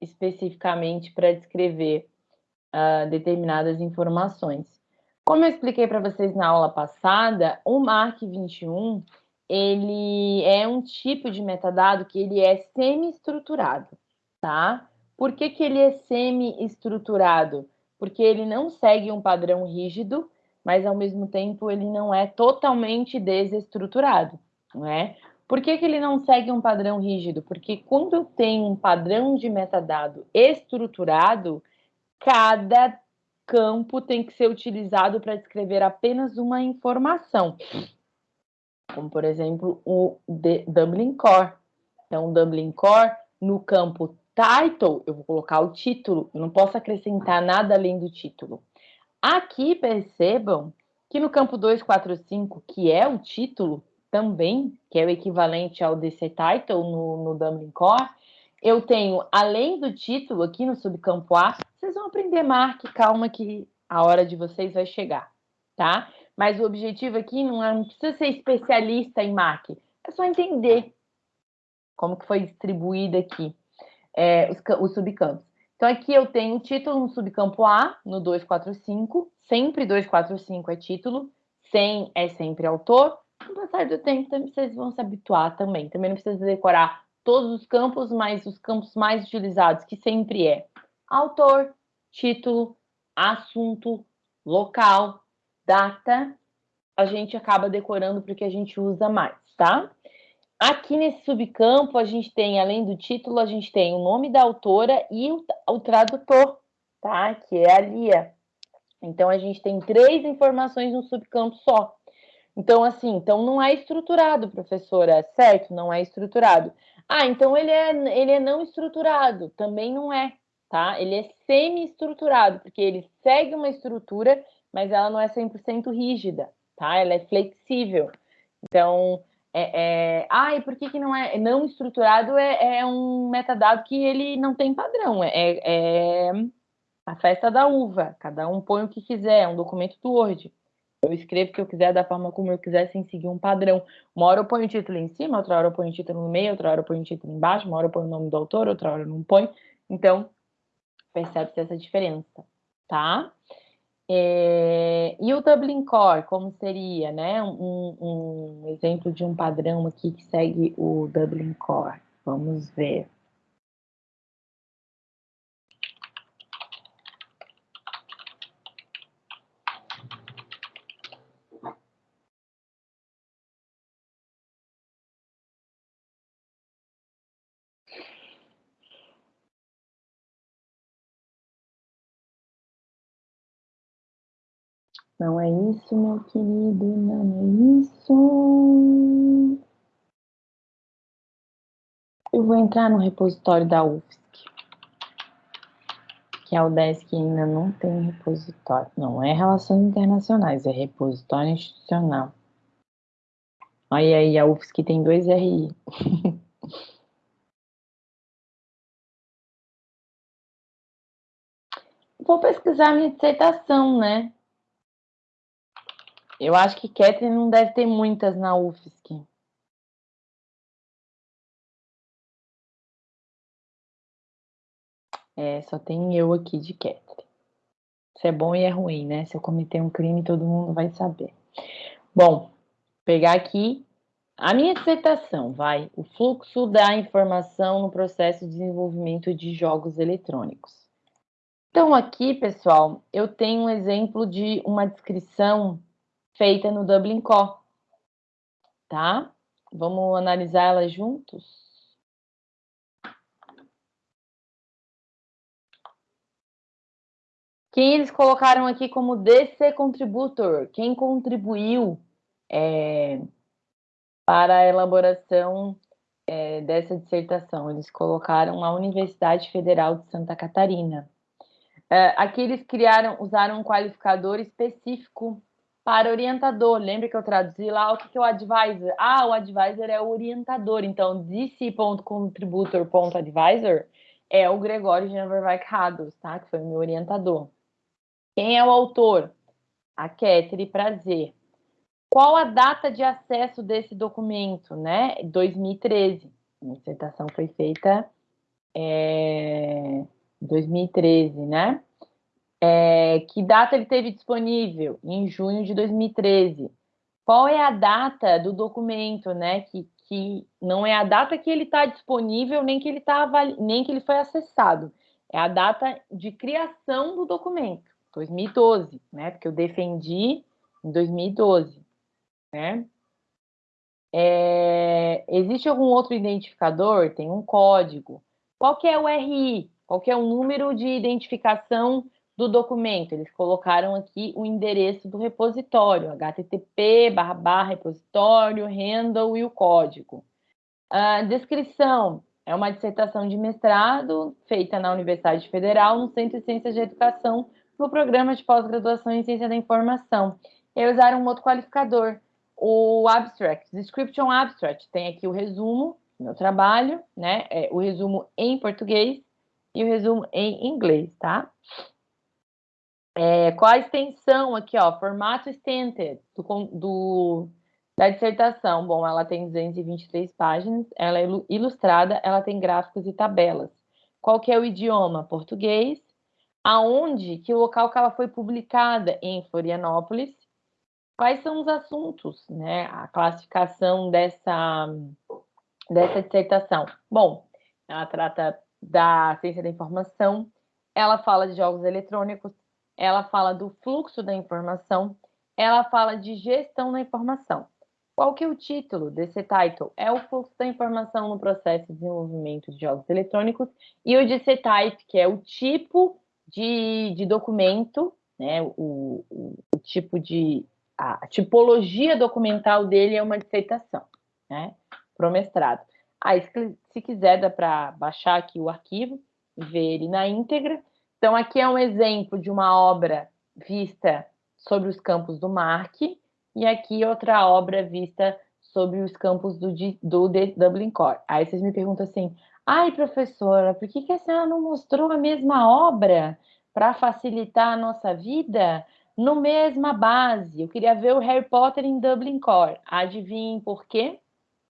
especificamente para descrever uh, determinadas informações. Como eu expliquei para vocês na aula passada, o MARC 21 ele é um tipo de metadado que ele é semi-estruturado, tá? Por que, que ele é semi-estruturado? Porque ele não segue um padrão rígido, mas ao mesmo tempo ele não é totalmente desestruturado, não é? Por que, que ele não segue um padrão rígido? Porque quando tenho um padrão de metadado estruturado, cada campo tem que ser utilizado para descrever apenas uma informação. Como, por exemplo, o Dublin Core. Então, Dublin Core, no campo title, eu vou colocar o título, eu não posso acrescentar nada além do título. Aqui, percebam que no campo 245, que é o título também, que é o equivalente ao DC Title no, no Dublin Core, eu tenho, além do título, aqui no subcampo A, vocês vão aprender Mark, calma que a hora de vocês vai chegar, tá? Mas o objetivo aqui não, é, não precisa ser especialista em Mark, é só entender como que foi distribuída aqui é, os, os subcampos. Então, aqui eu tenho o título no subcampo A, no 245, sempre 245 é título, 100 é sempre autor. Com o passar do tempo, vocês vão se habituar também. Também não precisa decorar todos os campos, mas os campos mais utilizados, que sempre é autor, título, assunto, local, data, a gente acaba decorando porque a gente usa mais, tá? Aqui nesse subcampo, a gente tem, além do título, a gente tem o nome da autora e o, o tradutor, tá? Que é a Lia. Então, a gente tem três informações no subcampo só. Então, assim, então não é estruturado, professora, certo? Não é estruturado. Ah, então ele é, ele é não estruturado, também não é, tá? Ele é semi-estruturado, porque ele segue uma estrutura, mas ela não é 100% rígida, tá? Ela é flexível. Então, é, é... ah, e por que, que não é não estruturado? É, é um metadado que ele não tem padrão, é, é a festa da uva, cada um põe o que quiser, é um documento do Word. Eu escrevo o que eu quiser da forma como eu quiser, sem seguir um padrão. Uma hora eu ponho o título em cima, outra hora eu ponho o título no meio, outra hora eu ponho o título embaixo, uma hora eu ponho o nome do autor, outra hora eu não ponho. Então, percebe-se essa diferença, tá? É, e o Dublin Core, como seria, né? Um, um exemplo de um padrão aqui que segue o Dublin Core. Vamos ver. Não é isso, meu querido, não é isso. Eu vou entrar no repositório da UFSC, que é o DESC que ainda não tem repositório. Não é Relações Internacionais, é repositório institucional. Olha aí, a UFSC tem dois RI. (laughs) Vou pesquisar minha dissertação, né? Eu acho que Catherine não deve ter muitas na UFSC. É, só tem eu aqui de Catherine. Isso é bom e é ruim, né? Se eu cometer um crime, todo mundo vai saber. Bom, pegar aqui a minha dissertação, vai. O fluxo da informação no processo de desenvolvimento de jogos eletrônicos. Então, aqui, pessoal, eu tenho um exemplo de uma descrição feita no Dublin Core, tá? Vamos analisar ela juntos? Quem eles colocaram aqui como DC Contributor? Quem contribuiu é, para a elaboração é, dessa dissertação? Eles colocaram a Universidade Federal de Santa Catarina. É, aqui eles criaram, usaram um qualificador específico para orientador. Lembra que eu traduzi lá o que, é o advisor? Ah, o advisor é o orientador. Então, dc.contributor.advisor é o Gregório Janverwijk Rados, tá? Que foi o meu orientador. Quem é o autor? A Ketri Prazer. Qual a data de acesso desse documento, né? 2013. A dissertação foi feita é, 2013, né? É, que data ele teve disponível? Em junho de 2013. Qual é a data do documento, né? Que, que não é a data que ele está disponível, nem que ele tá nem que ele foi acessado. É a data de criação do documento, 2012, né? Porque eu defendi em 2012 né? É, existe algum outro identificador? Tem um código. Qual que é o RI? Qual que é o número de identificação do documento? Eles colocaram aqui o endereço do repositório, http barra barra repositório, handle e o código. A descrição é uma dissertação de mestrado feita na Universidade Federal, no Centro de Ciências de Educação, no programa de pós-graduação em Ciência da Informação. E usaram um outro qualificador, o abstract, description abstract, tem aqui o resumo do meu trabalho, né? É, o resumo em português e o resumo em inglês, tá? É, qual a extensão aqui, ó? Formato extended do, do, da dissertação. Bom, ela tem 223 páginas, ela é ilustrada, ela tem gráficos e tabelas. Qual que é o idioma? Português. Aonde, que local que ela foi publicada? Em Florianópolis quais são os assuntos, né? A classificação dessa, dessa dissertação. Bom, ela trata da ciência da informação, ela fala de jogos eletrônicos, ela fala do fluxo da informação, ela fala de gestão da informação. Qual que é o título desse title? É o fluxo da informação no processo de desenvolvimento de jogos eletrônicos e o de type, que é o tipo de, de documento, né, o, o, o tipo de a tipologia documental dele é uma dissertação, né? Para o mestrado. Aí, se, se quiser, dá para baixar aqui o arquivo ver ele na íntegra. Então, aqui é um exemplo de uma obra vista sobre os campos do MARC, e aqui outra obra vista sobre os campos do, do Dublin Core. Aí vocês me perguntam assim, ai, professora, por que, que a senhora não mostrou a mesma obra para facilitar a nossa vida? no mesma base. Eu queria ver o Harry Potter em Dublin Core. Adivinhem por quê?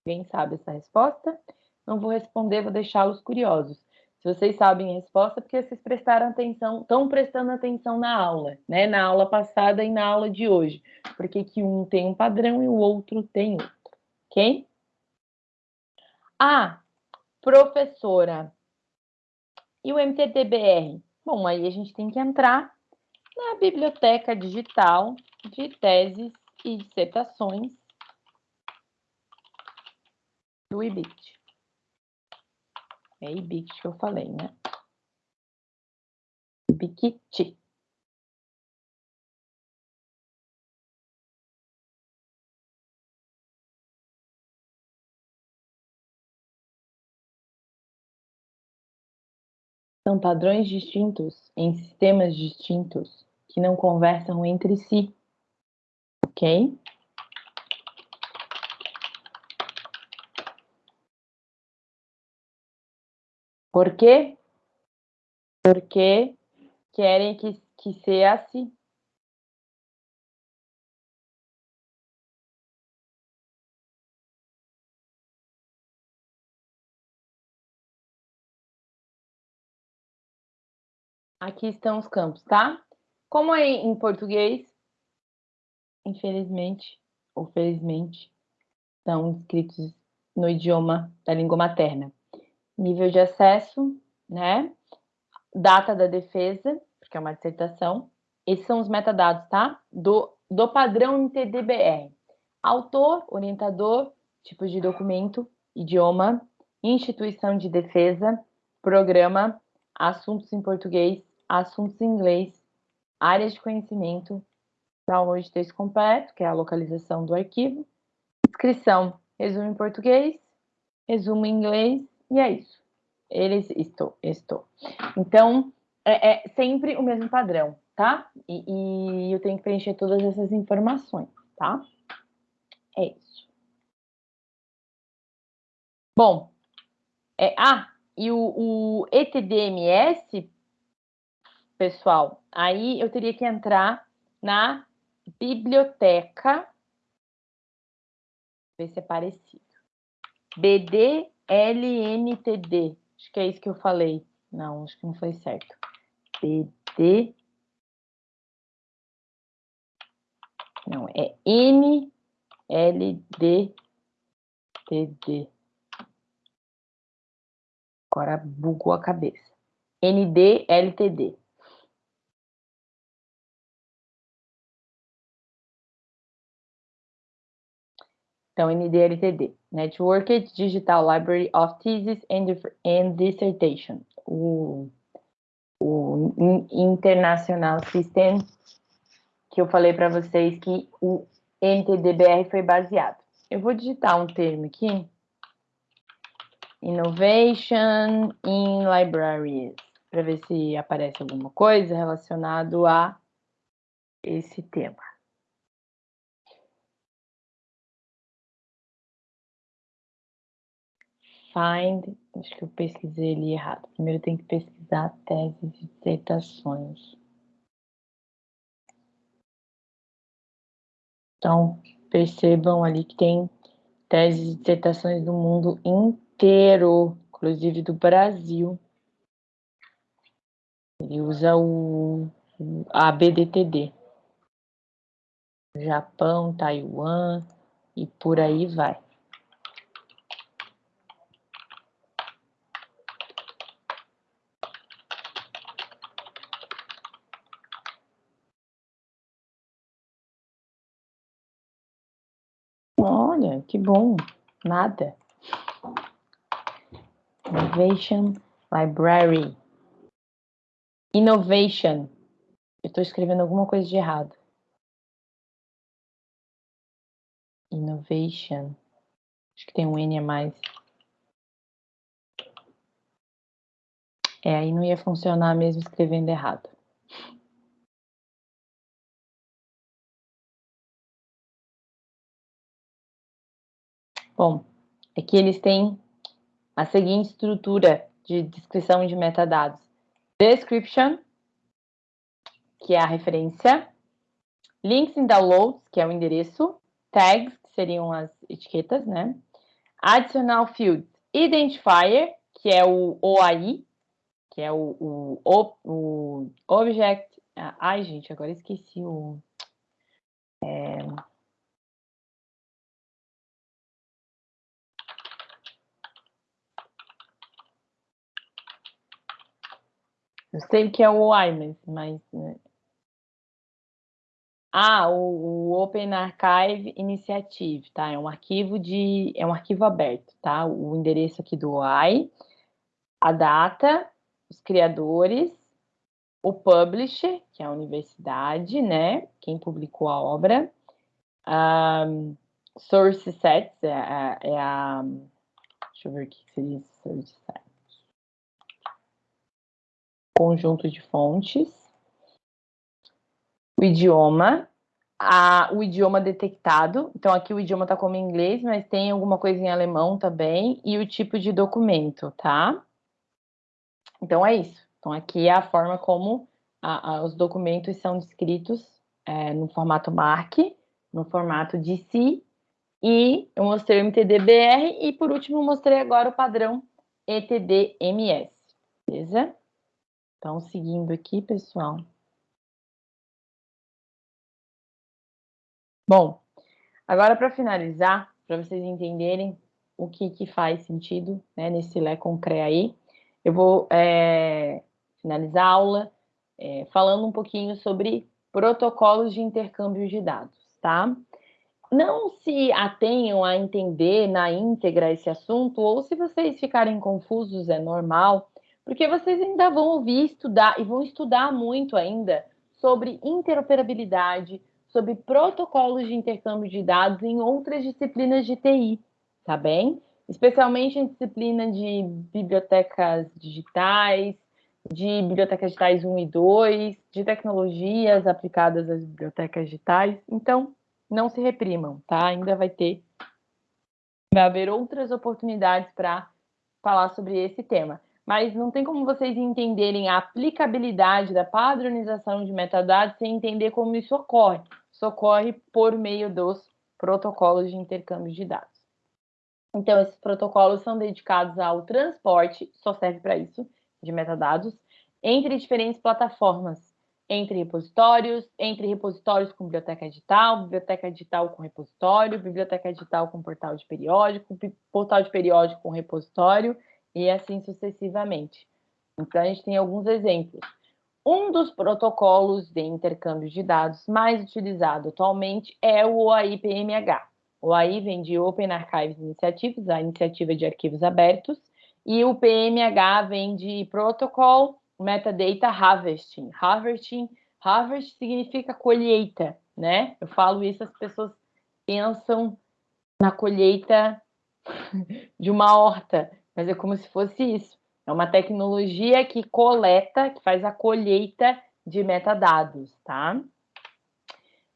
Quem sabe essa resposta? Não vou responder, vou deixá-los curiosos. Se vocês sabem a resposta, porque vocês prestaram atenção, estão prestando atenção na aula, né? Na aula passada e na aula de hoje. Porque que um tem um padrão e o outro tem outro. Ok? Ah, professora. E o MTTBR? Bom, aí a gente tem que entrar na biblioteca digital de teses e dissertações do IBIT. É IBIT que eu falei, né? IBIT. São padrões distintos em sistemas distintos que não conversam entre si. Ok? Por quê? Porque querem que, que seja assim. Aqui estão os campos, tá? Como é em português, infelizmente ou felizmente, estão escritos no idioma da língua materna. Nível de acesso, né? Data da defesa, porque é uma dissertação. Esses são os metadados, tá? Do, do padrão MTDBR. Autor, orientador, tipo de documento, idioma, instituição de defesa, programa, assuntos em português, assuntos em inglês, áreas de conhecimento, download de texto completo, que é a localização do arquivo, descrição, resumo em português, resumo em inglês, e é isso. Eles, estou, estou. Então, é, é sempre o mesmo padrão, tá? E, e, eu tenho que preencher todas essas informações, tá? É isso. Bom, é, ah, e o, o ETDMS pessoal, aí eu teria que entrar na biblioteca, ver se é parecido. BDLNTD, acho que é isso que eu falei. Não, acho que não foi certo. BD. Não, é NLDTD. Agora bugou a cabeça. NDLTD. Então, NDLTD, Networked Digital Library of Thesis and, Dissertation, o, o International System, que eu falei para vocês que o NTDBR foi baseado. Eu vou digitar um termo aqui, Innovation in Libraries, para ver se aparece alguma coisa relacionado a esse tema. Find, acho que eu pesquisei ali errado. Primeiro tem que pesquisar teses e dissertações. Então, percebam ali que tem teses e dissertações do mundo inteiro, inclusive do Brasil. Ele usa o, a BDTD. Japão, Taiwan e por aí vai. Olha, que bom. Nada. Innovation Library. Innovation. Eu estou escrevendo alguma coisa de errado. Innovation. Acho que tem um N a mais. É, aí não ia funcionar mesmo escrevendo errado. Bom, aqui eles têm a seguinte estrutura de descrição de metadados. Description, que é a referência. Links in downloads, que é o endereço. Tags, que seriam as etiquetas, né? Additional fields. Identifier, que é o OAI, que é o, o, o, o Object... Ai, gente, agora esqueci o... É, Eu sei que é o OI, mas... Né? Ah, o, o, Open Archive Initiative, tá? É um arquivo de... é um arquivo aberto, tá? O endereço aqui do OI, a data, os criadores, o publisher, que é a universidade, né? Quem publicou a obra. Um, source sets, é, é, é a... Deixa eu ver o que seria source set conjunto de fontes, o idioma, a, o idioma detectado, então aqui o idioma está como inglês, mas tem alguma coisa em alemão também, e o tipo de documento, tá? Então é isso. Então aqui é a forma como a, a, os documentos são descritos é, no formato MARC, no formato DC, e eu mostrei o MTDBR, e por último mostrei agora o padrão ETDMS, beleza? Então, seguindo aqui, pessoal. Bom, agora para finalizar, para vocês entenderem o que, que faz sentido né, nesse Lé Concré aí, eu vou é, finalizar a aula é, falando um pouquinho sobre protocolos de intercâmbio de dados, tá? Não se atenham a entender na íntegra esse assunto, ou se vocês ficarem confusos, é normal, porque vocês ainda vão ouvir estudar e vão estudar muito ainda sobre interoperabilidade, sobre protocolos de intercâmbio de dados em outras disciplinas de TI, tá bem? Especialmente em disciplina de bibliotecas digitais, de bibliotecas digitais 1 e 2, de tecnologias aplicadas às bibliotecas digitais. Então, não se reprimam, tá? Ainda vai ter, vai haver outras oportunidades para falar sobre esse tema. Mas não tem como vocês entenderem a aplicabilidade da padronização de metadados sem entender como isso ocorre. Isso ocorre por meio dos protocolos de intercâmbio de dados. Então, esses protocolos são dedicados ao transporte, só serve para isso, de metadados, entre diferentes plataformas, entre repositórios, entre repositórios com biblioteca digital, biblioteca digital com repositório, biblioteca digital com portal de periódico, portal de periódico com repositório, e assim sucessivamente. Então, a gente tem alguns exemplos. Um dos protocolos de intercâmbio de dados mais utilizado atualmente é o OAI-PMH. O OAI vem de Open Archives Initiative, a iniciativa de arquivos abertos, e o PMH vem de Protocol Metadata Harvesting. Harvesting, harvest significa colheita, né? Eu falo isso, as pessoas pensam na colheita (laughs) de uma horta, mas é como se fosse isso. É uma tecnologia que coleta, que faz a colheita de metadados, tá?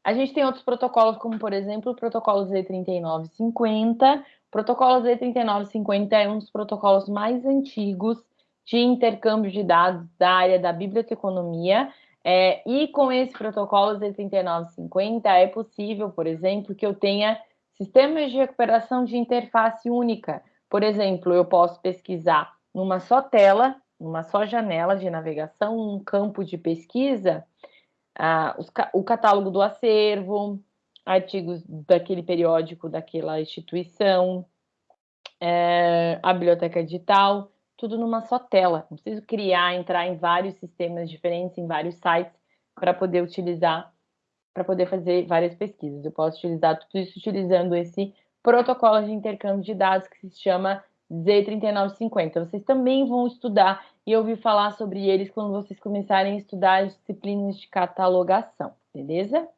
A gente tem outros protocolos, como por exemplo o protocolo Z3950. O protocolo Z3950 é um dos protocolos mais antigos de intercâmbio de dados da área da biblioteconomia. É, e com esse protocolo Z3950 é possível, por exemplo, que eu tenha sistemas de recuperação de interface única, por exemplo, eu posso pesquisar numa só tela, numa só janela de navegação, um campo de pesquisa, ah, os, o catálogo do acervo, artigos daquele periódico daquela instituição, é, a biblioteca digital, tudo numa só tela. Não preciso criar, entrar em vários sistemas diferentes, em vários sites, para poder utilizar, para poder fazer várias pesquisas. Eu posso utilizar tudo isso utilizando esse protocolo de intercâmbio de dados que se chama Z3950. Vocês também vão estudar e ouvir falar sobre eles quando vocês começarem a estudar as disciplinas de catalogação, beleza?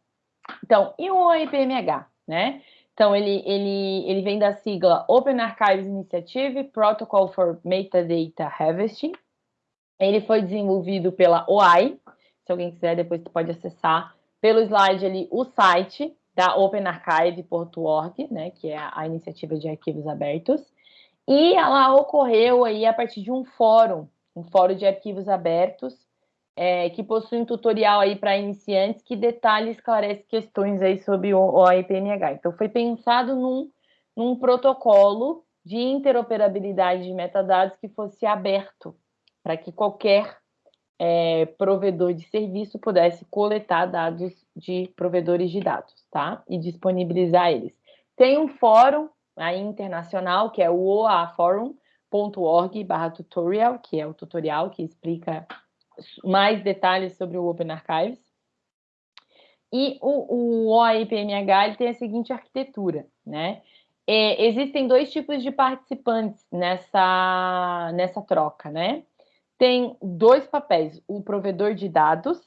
Então, e o OIPMH, né? Então, ele, ele, ele vem da sigla Open Archives Initiative Protocol for Metadata Harvesting. Ele foi desenvolvido pela OAI. Se alguém quiser, depois você pode acessar pelo slide ali o site da OpenArchive.org, né, que é a iniciativa de arquivos abertos, e ela ocorreu aí a partir de um fórum, um fórum de arquivos abertos, é, que possui um tutorial aí para iniciantes que detalha e esclarece questões aí sobre o, o AIPMH. Então, foi pensado num, num protocolo de interoperabilidade de metadados que fosse aberto, para que qualquer é, provedor de serviço pudesse coletar dados de provedores de dados, tá? E disponibilizar eles. Tem um fórum aí internacional, que é o oaforum.org tutorial, que é o tutorial que explica mais detalhes sobre o Open Archives. E o, o OAIPMH ele tem a seguinte arquitetura, né? É, existem dois tipos de participantes nessa, nessa troca, né? tem dois papéis: o provedor de dados,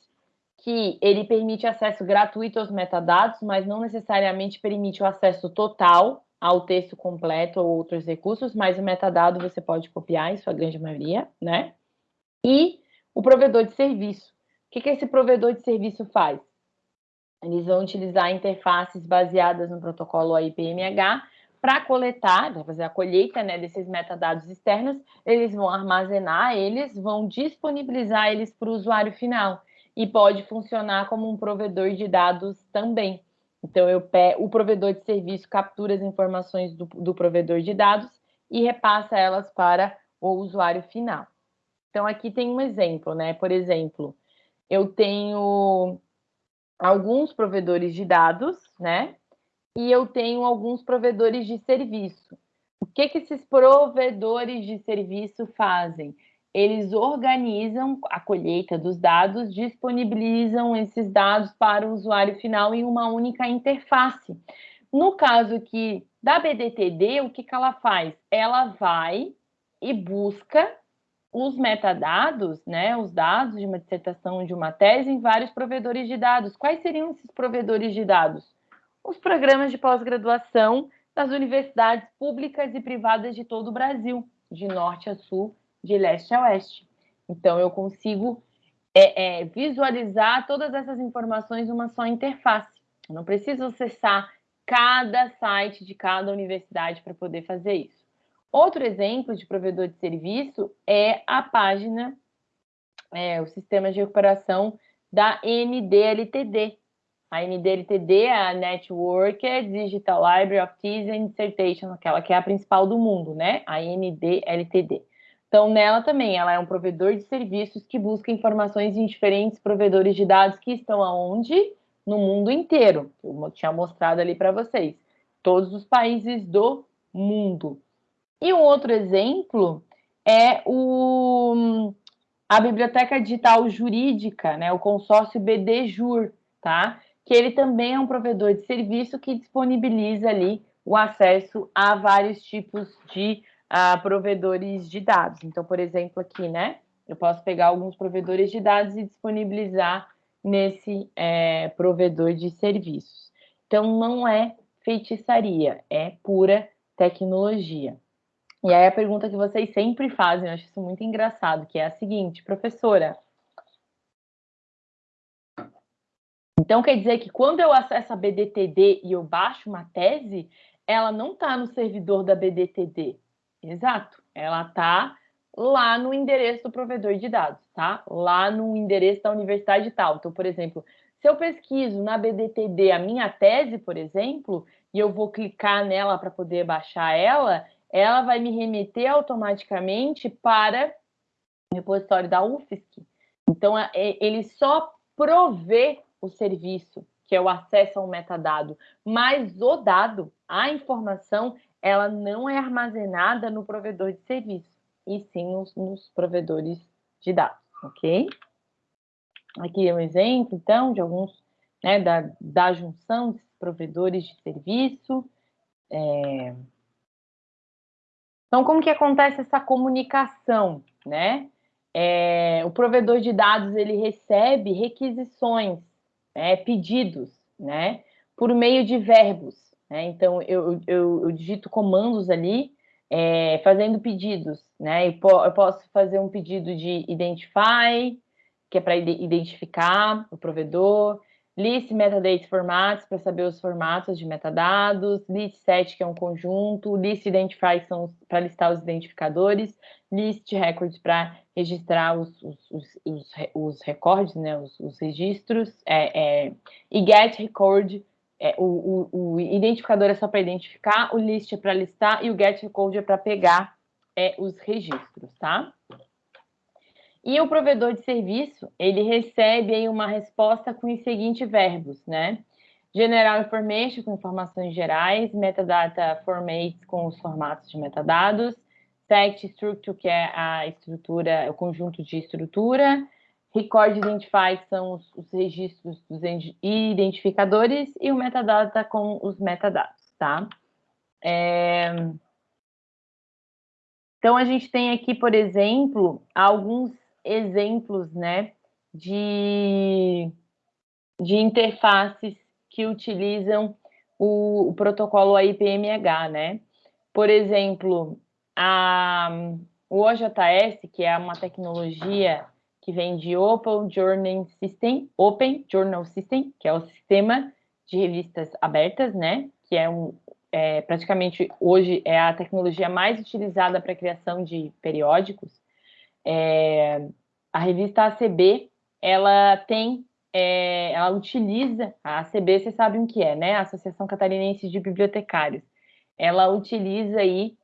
que ele permite acesso gratuito aos metadados, mas não necessariamente permite o acesso total ao texto completo ou outros recursos, mas o metadado você pode copiar, em sua grande maioria, né? E o provedor de serviço. O que, que esse provedor de serviço faz? Eles vão utilizar interfaces baseadas no protocolo AIPMH para coletar, para fazer a colheita né, desses metadados externos, eles vão armazenar eles, vão disponibilizar eles para o usuário final e pode funcionar como um provedor de dados também. Então, eu o provedor de serviço captura as informações do, do provedor de dados e repassa elas para o usuário final. Então, aqui tem um exemplo, né? Por exemplo, eu tenho alguns provedores de dados, né? e eu tenho alguns provedores de serviço. O que, que esses provedores de serviço fazem? Eles organizam a colheita dos dados, disponibilizam esses dados para o usuário final em uma única interface. No caso aqui da BDTD, o que, que ela faz? Ela vai e busca os metadados, né, os dados de uma dissertação, de uma tese, em vários provedores de dados. Quais seriam esses provedores de dados? os programas de pós-graduação das universidades públicas e privadas de todo o Brasil, de norte a sul, de leste a oeste. Então, eu consigo é, é, visualizar todas essas informações numa só interface. Eu não preciso acessar cada site de cada universidade para poder fazer isso. Outro exemplo de provedor de serviço é a página, é, o sistema de recuperação da NDLTD. A NDLTD é a Network Digital Library of Teas and Dissertation, aquela que é a principal do mundo, né? A NDLTD. Então, nela também, ela é um provedor de serviços que busca informações em diferentes provedores de dados que estão aonde? No mundo inteiro. Eu tinha mostrado ali para vocês. Todos os países do mundo. E um outro exemplo é o, a Biblioteca Digital Jurídica, né, o consórcio BDJUR, tá? Que ele também é um provedor de serviço que disponibiliza ali o acesso a vários tipos de uh, provedores de dados. Então, por exemplo, aqui, né, eu posso pegar alguns provedores de dados e disponibilizar nesse é, provedor de serviços. Então, não é feitiçaria, é pura tecnologia. E aí a pergunta que vocês sempre fazem, eu acho isso muito engraçado, que é a seguinte, professora. Então quer dizer que quando eu acesso a BDTD e eu baixo uma tese, ela não está no servidor da BDTD. Exato, ela está lá no endereço do provedor de dados, tá? Lá no endereço da universidade tal. Então, por exemplo, se eu pesquiso na BDTD a minha tese, por exemplo, e eu vou clicar nela para poder baixar ela, ela vai me remeter automaticamente para o repositório da UFSC. Então, ele só provê o serviço, que é o acesso ao metadado, mas o dado, a informação, ela não é armazenada no provedor de serviço, e sim nos, nos provedores de dados, ok? Aqui é um exemplo, então, de alguns, né, da, da junção desses provedores de serviço, é, então, como que acontece essa comunicação, né? É, o provedor de dados ele recebe requisições, né, pedidos, né, por meio de verbos. Né? Então, eu, eu, eu, digito comandos ali, é, fazendo pedidos, né? Eu, po eu, posso fazer um pedido de identify, que é para identificar o provedor list metadata formatos para saber os formatos de metadados, list set que é um conjunto, list identify são para listar os identificadores, list records para registrar os, os, os, os, recordes, né, os, os registros, é, é, e get record, é, o, o, o, identificador é só para identificar, o list é para listar e o get record é para pegar é, os registros, tá? E o provedor de serviço, ele recebe aí uma resposta com os seguintes verbos, né? General Information, com informações gerais, Metadata Format, com os formatos de metadados, Sect Structure, que é a estrutura, o conjunto de estrutura, Record Identify, são os, os registros dos identificadores, e o Metadata com os metadados, tá? É... Então, a gente tem aqui, por exemplo, alguns exemplos né, de, de interfaces que utilizam o, o protocolo AIPMH, né? Por exemplo, a, o OJS, que é uma tecnologia que vem de Open Journal System, Open Journal System, que é o sistema de revistas abertas, né? Que é um é, praticamente hoje é a tecnologia mais utilizada para a criação de periódicos. É, a revista ACB, ela tem, é, ela utiliza, a ACB, vocês sabem o que é, né? A Associação Catarinense de Bibliotecários. Ela utiliza aí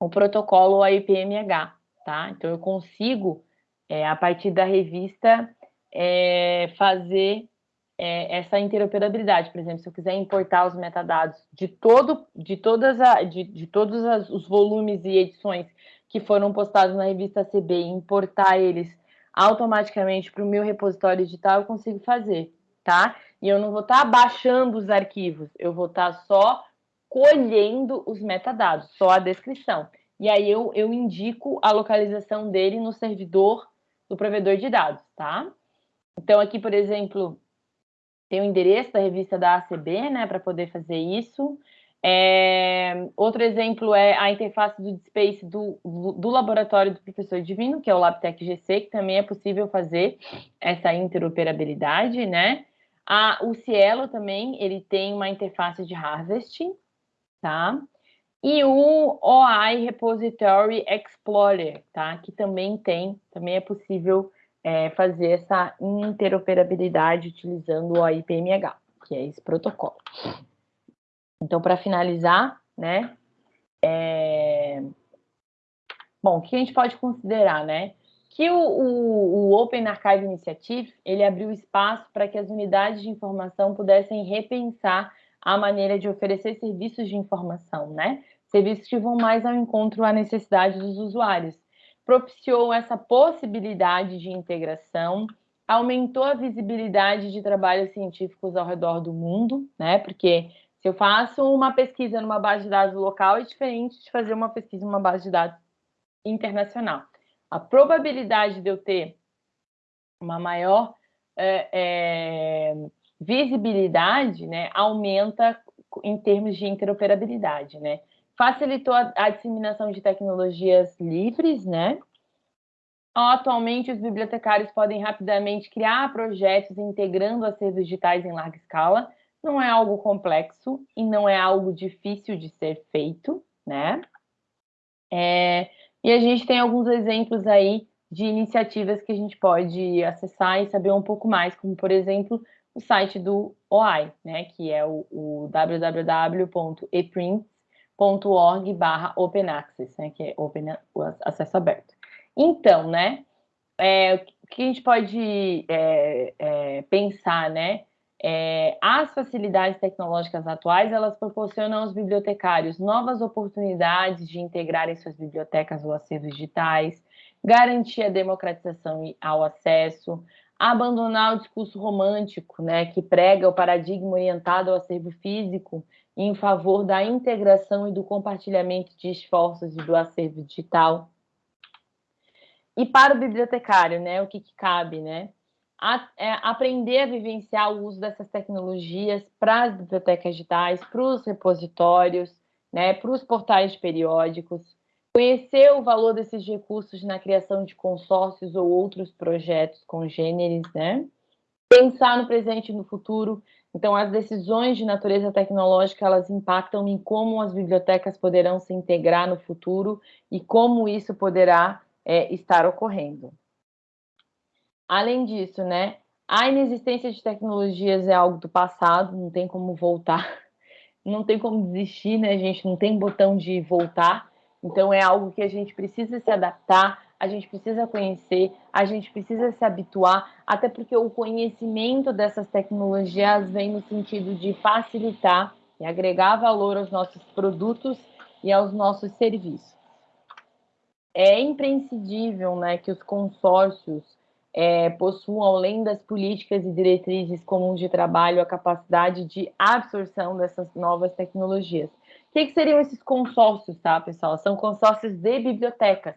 o protocolo AIPMH, tá? Então, eu consigo, é, a partir da revista, é, fazer é, essa interoperabilidade. Por exemplo, se eu quiser importar os metadados de todo, de todas a, de, de todos as, os volumes e edições que foram postados na revista CB e importar eles automaticamente para o meu repositório digital, eu consigo fazer, tá? E eu não vou estar tá baixando os arquivos, eu vou estar tá só colhendo os metadados, só a descrição. E aí eu, eu indico a localização dele no servidor do provedor de dados, tá? Então aqui, por exemplo, tem o endereço da revista da ACB, né, para poder fazer isso. É, outro exemplo é a interface do Space do, do laboratório do professor Divino, que é o LabTech GC, que também é possível fazer essa interoperabilidade, né? A, o Cielo também, ele tem uma interface de harvesting, tá? E o OI Repository Explorer, tá? Que também tem, também é possível é, fazer essa interoperabilidade utilizando o OIPMH, que é esse protocolo. Então, para finalizar, né? É... Bom, o que a gente pode considerar, né? Que o, o, o Open Archive Initiative, ele abriu espaço para que as unidades de informação pudessem repensar a maneira de oferecer serviços de informação, né? Serviços que vão mais ao encontro à necessidade dos usuários. Propiciou essa possibilidade de integração, aumentou a visibilidade de trabalhos científicos ao redor do mundo, né? Porque se eu faço uma pesquisa numa base de dados local, é diferente de fazer uma pesquisa numa base de dados internacional. A probabilidade de eu ter uma maior é, é, visibilidade né, aumenta em termos de interoperabilidade. Né? Facilitou a, a disseminação de tecnologias livres, né? Atualmente, os bibliotecários podem rapidamente criar projetos integrando acervos digitais em larga escala. Não é algo complexo e não é algo difícil de ser feito, né? É, e a gente tem alguns exemplos aí de iniciativas que a gente pode acessar e saber um pouco mais, como, por exemplo, o site do OI, né, que é o, o www.eprints.org barra open access, né, que é open, acesso aberto. Então, né, é, o que a gente pode é, é, pensar, né, é, as facilidades tecnológicas atuais, elas proporcionam aos bibliotecários novas oportunidades de integrarem suas bibliotecas ou acervos digitais, garantir a democratização ao acesso, abandonar o discurso romântico, né, que prega o paradigma orientado ao acervo físico em favor da integração e do compartilhamento de esforços e do acervo digital. E para o bibliotecário, né, o que, que cabe, né? A, é, aprender a vivenciar o uso dessas tecnologias para as bibliotecas digitais, para os repositórios, né, para os portais periódicos, Conhecer o valor desses recursos na criação de consórcios ou outros projetos congêneres, né? Pensar no presente e no futuro. Então, as decisões de natureza tecnológica, elas impactam em como as bibliotecas poderão se integrar no futuro e como isso poderá é, estar ocorrendo. Além disso, né, a inexistência de tecnologias é algo do passado, não tem como voltar, (laughs) não tem como desistir, né, gente? Não tem botão de voltar. Então, é algo que a gente precisa se adaptar, a gente precisa conhecer, a gente precisa se habituar, até porque o conhecimento dessas tecnologias vem no sentido de facilitar e agregar valor aos nossos produtos e aos nossos serviços. É imprescindível né, que os consórcios é, possuam, além das políticas e diretrizes comuns de trabalho, a capacidade de absorção dessas novas tecnologias. Que, que seriam esses consórcios, tá, pessoal? São consórcios de bibliotecas.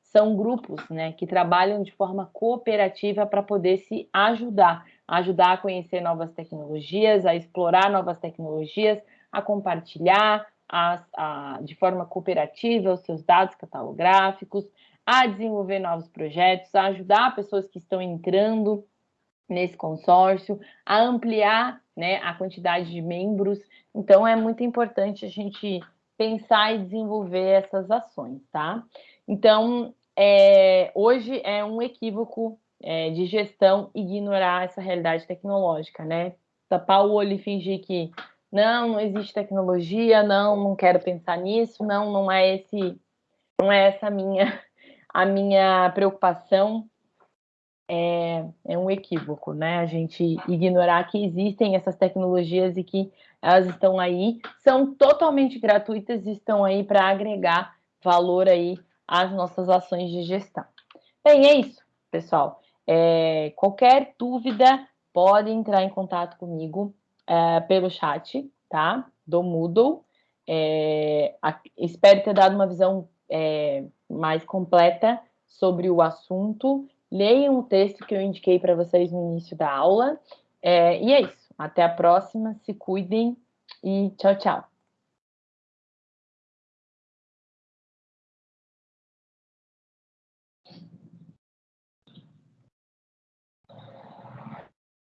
São grupos né, que trabalham de forma cooperativa para poder se ajudar, ajudar a conhecer novas tecnologias, a explorar novas tecnologias, a compartilhar a, de forma cooperativa os seus dados catalográficos, a desenvolver novos projetos, a ajudar pessoas que estão entrando nesse consórcio, a ampliar né, a quantidade de membros. Então, é muito importante a gente pensar e desenvolver essas ações, tá? Então, é, hoje é um equívoco é, de gestão ignorar essa realidade tecnológica, né? Tapar o olho e fingir que não, não existe tecnologia, não, não quero pensar nisso, não, não é esse, não é essa a minha, a minha preocupação é, é um equívoco, né? A gente ignorar que existem essas tecnologias e que elas estão aí, são totalmente gratuitas e estão aí para agregar valor aí às nossas ações de gestão. Bem, é isso, pessoal. É, qualquer dúvida, pode entrar em contato comigo é, pelo chat, tá? Do Moodle. É, a, espero ter dado uma visão é, mais completa sobre o assunto Leiam o texto que eu indiquei para vocês no início da aula. É, e é isso. Até a próxima. Se cuidem e tchau, tchau.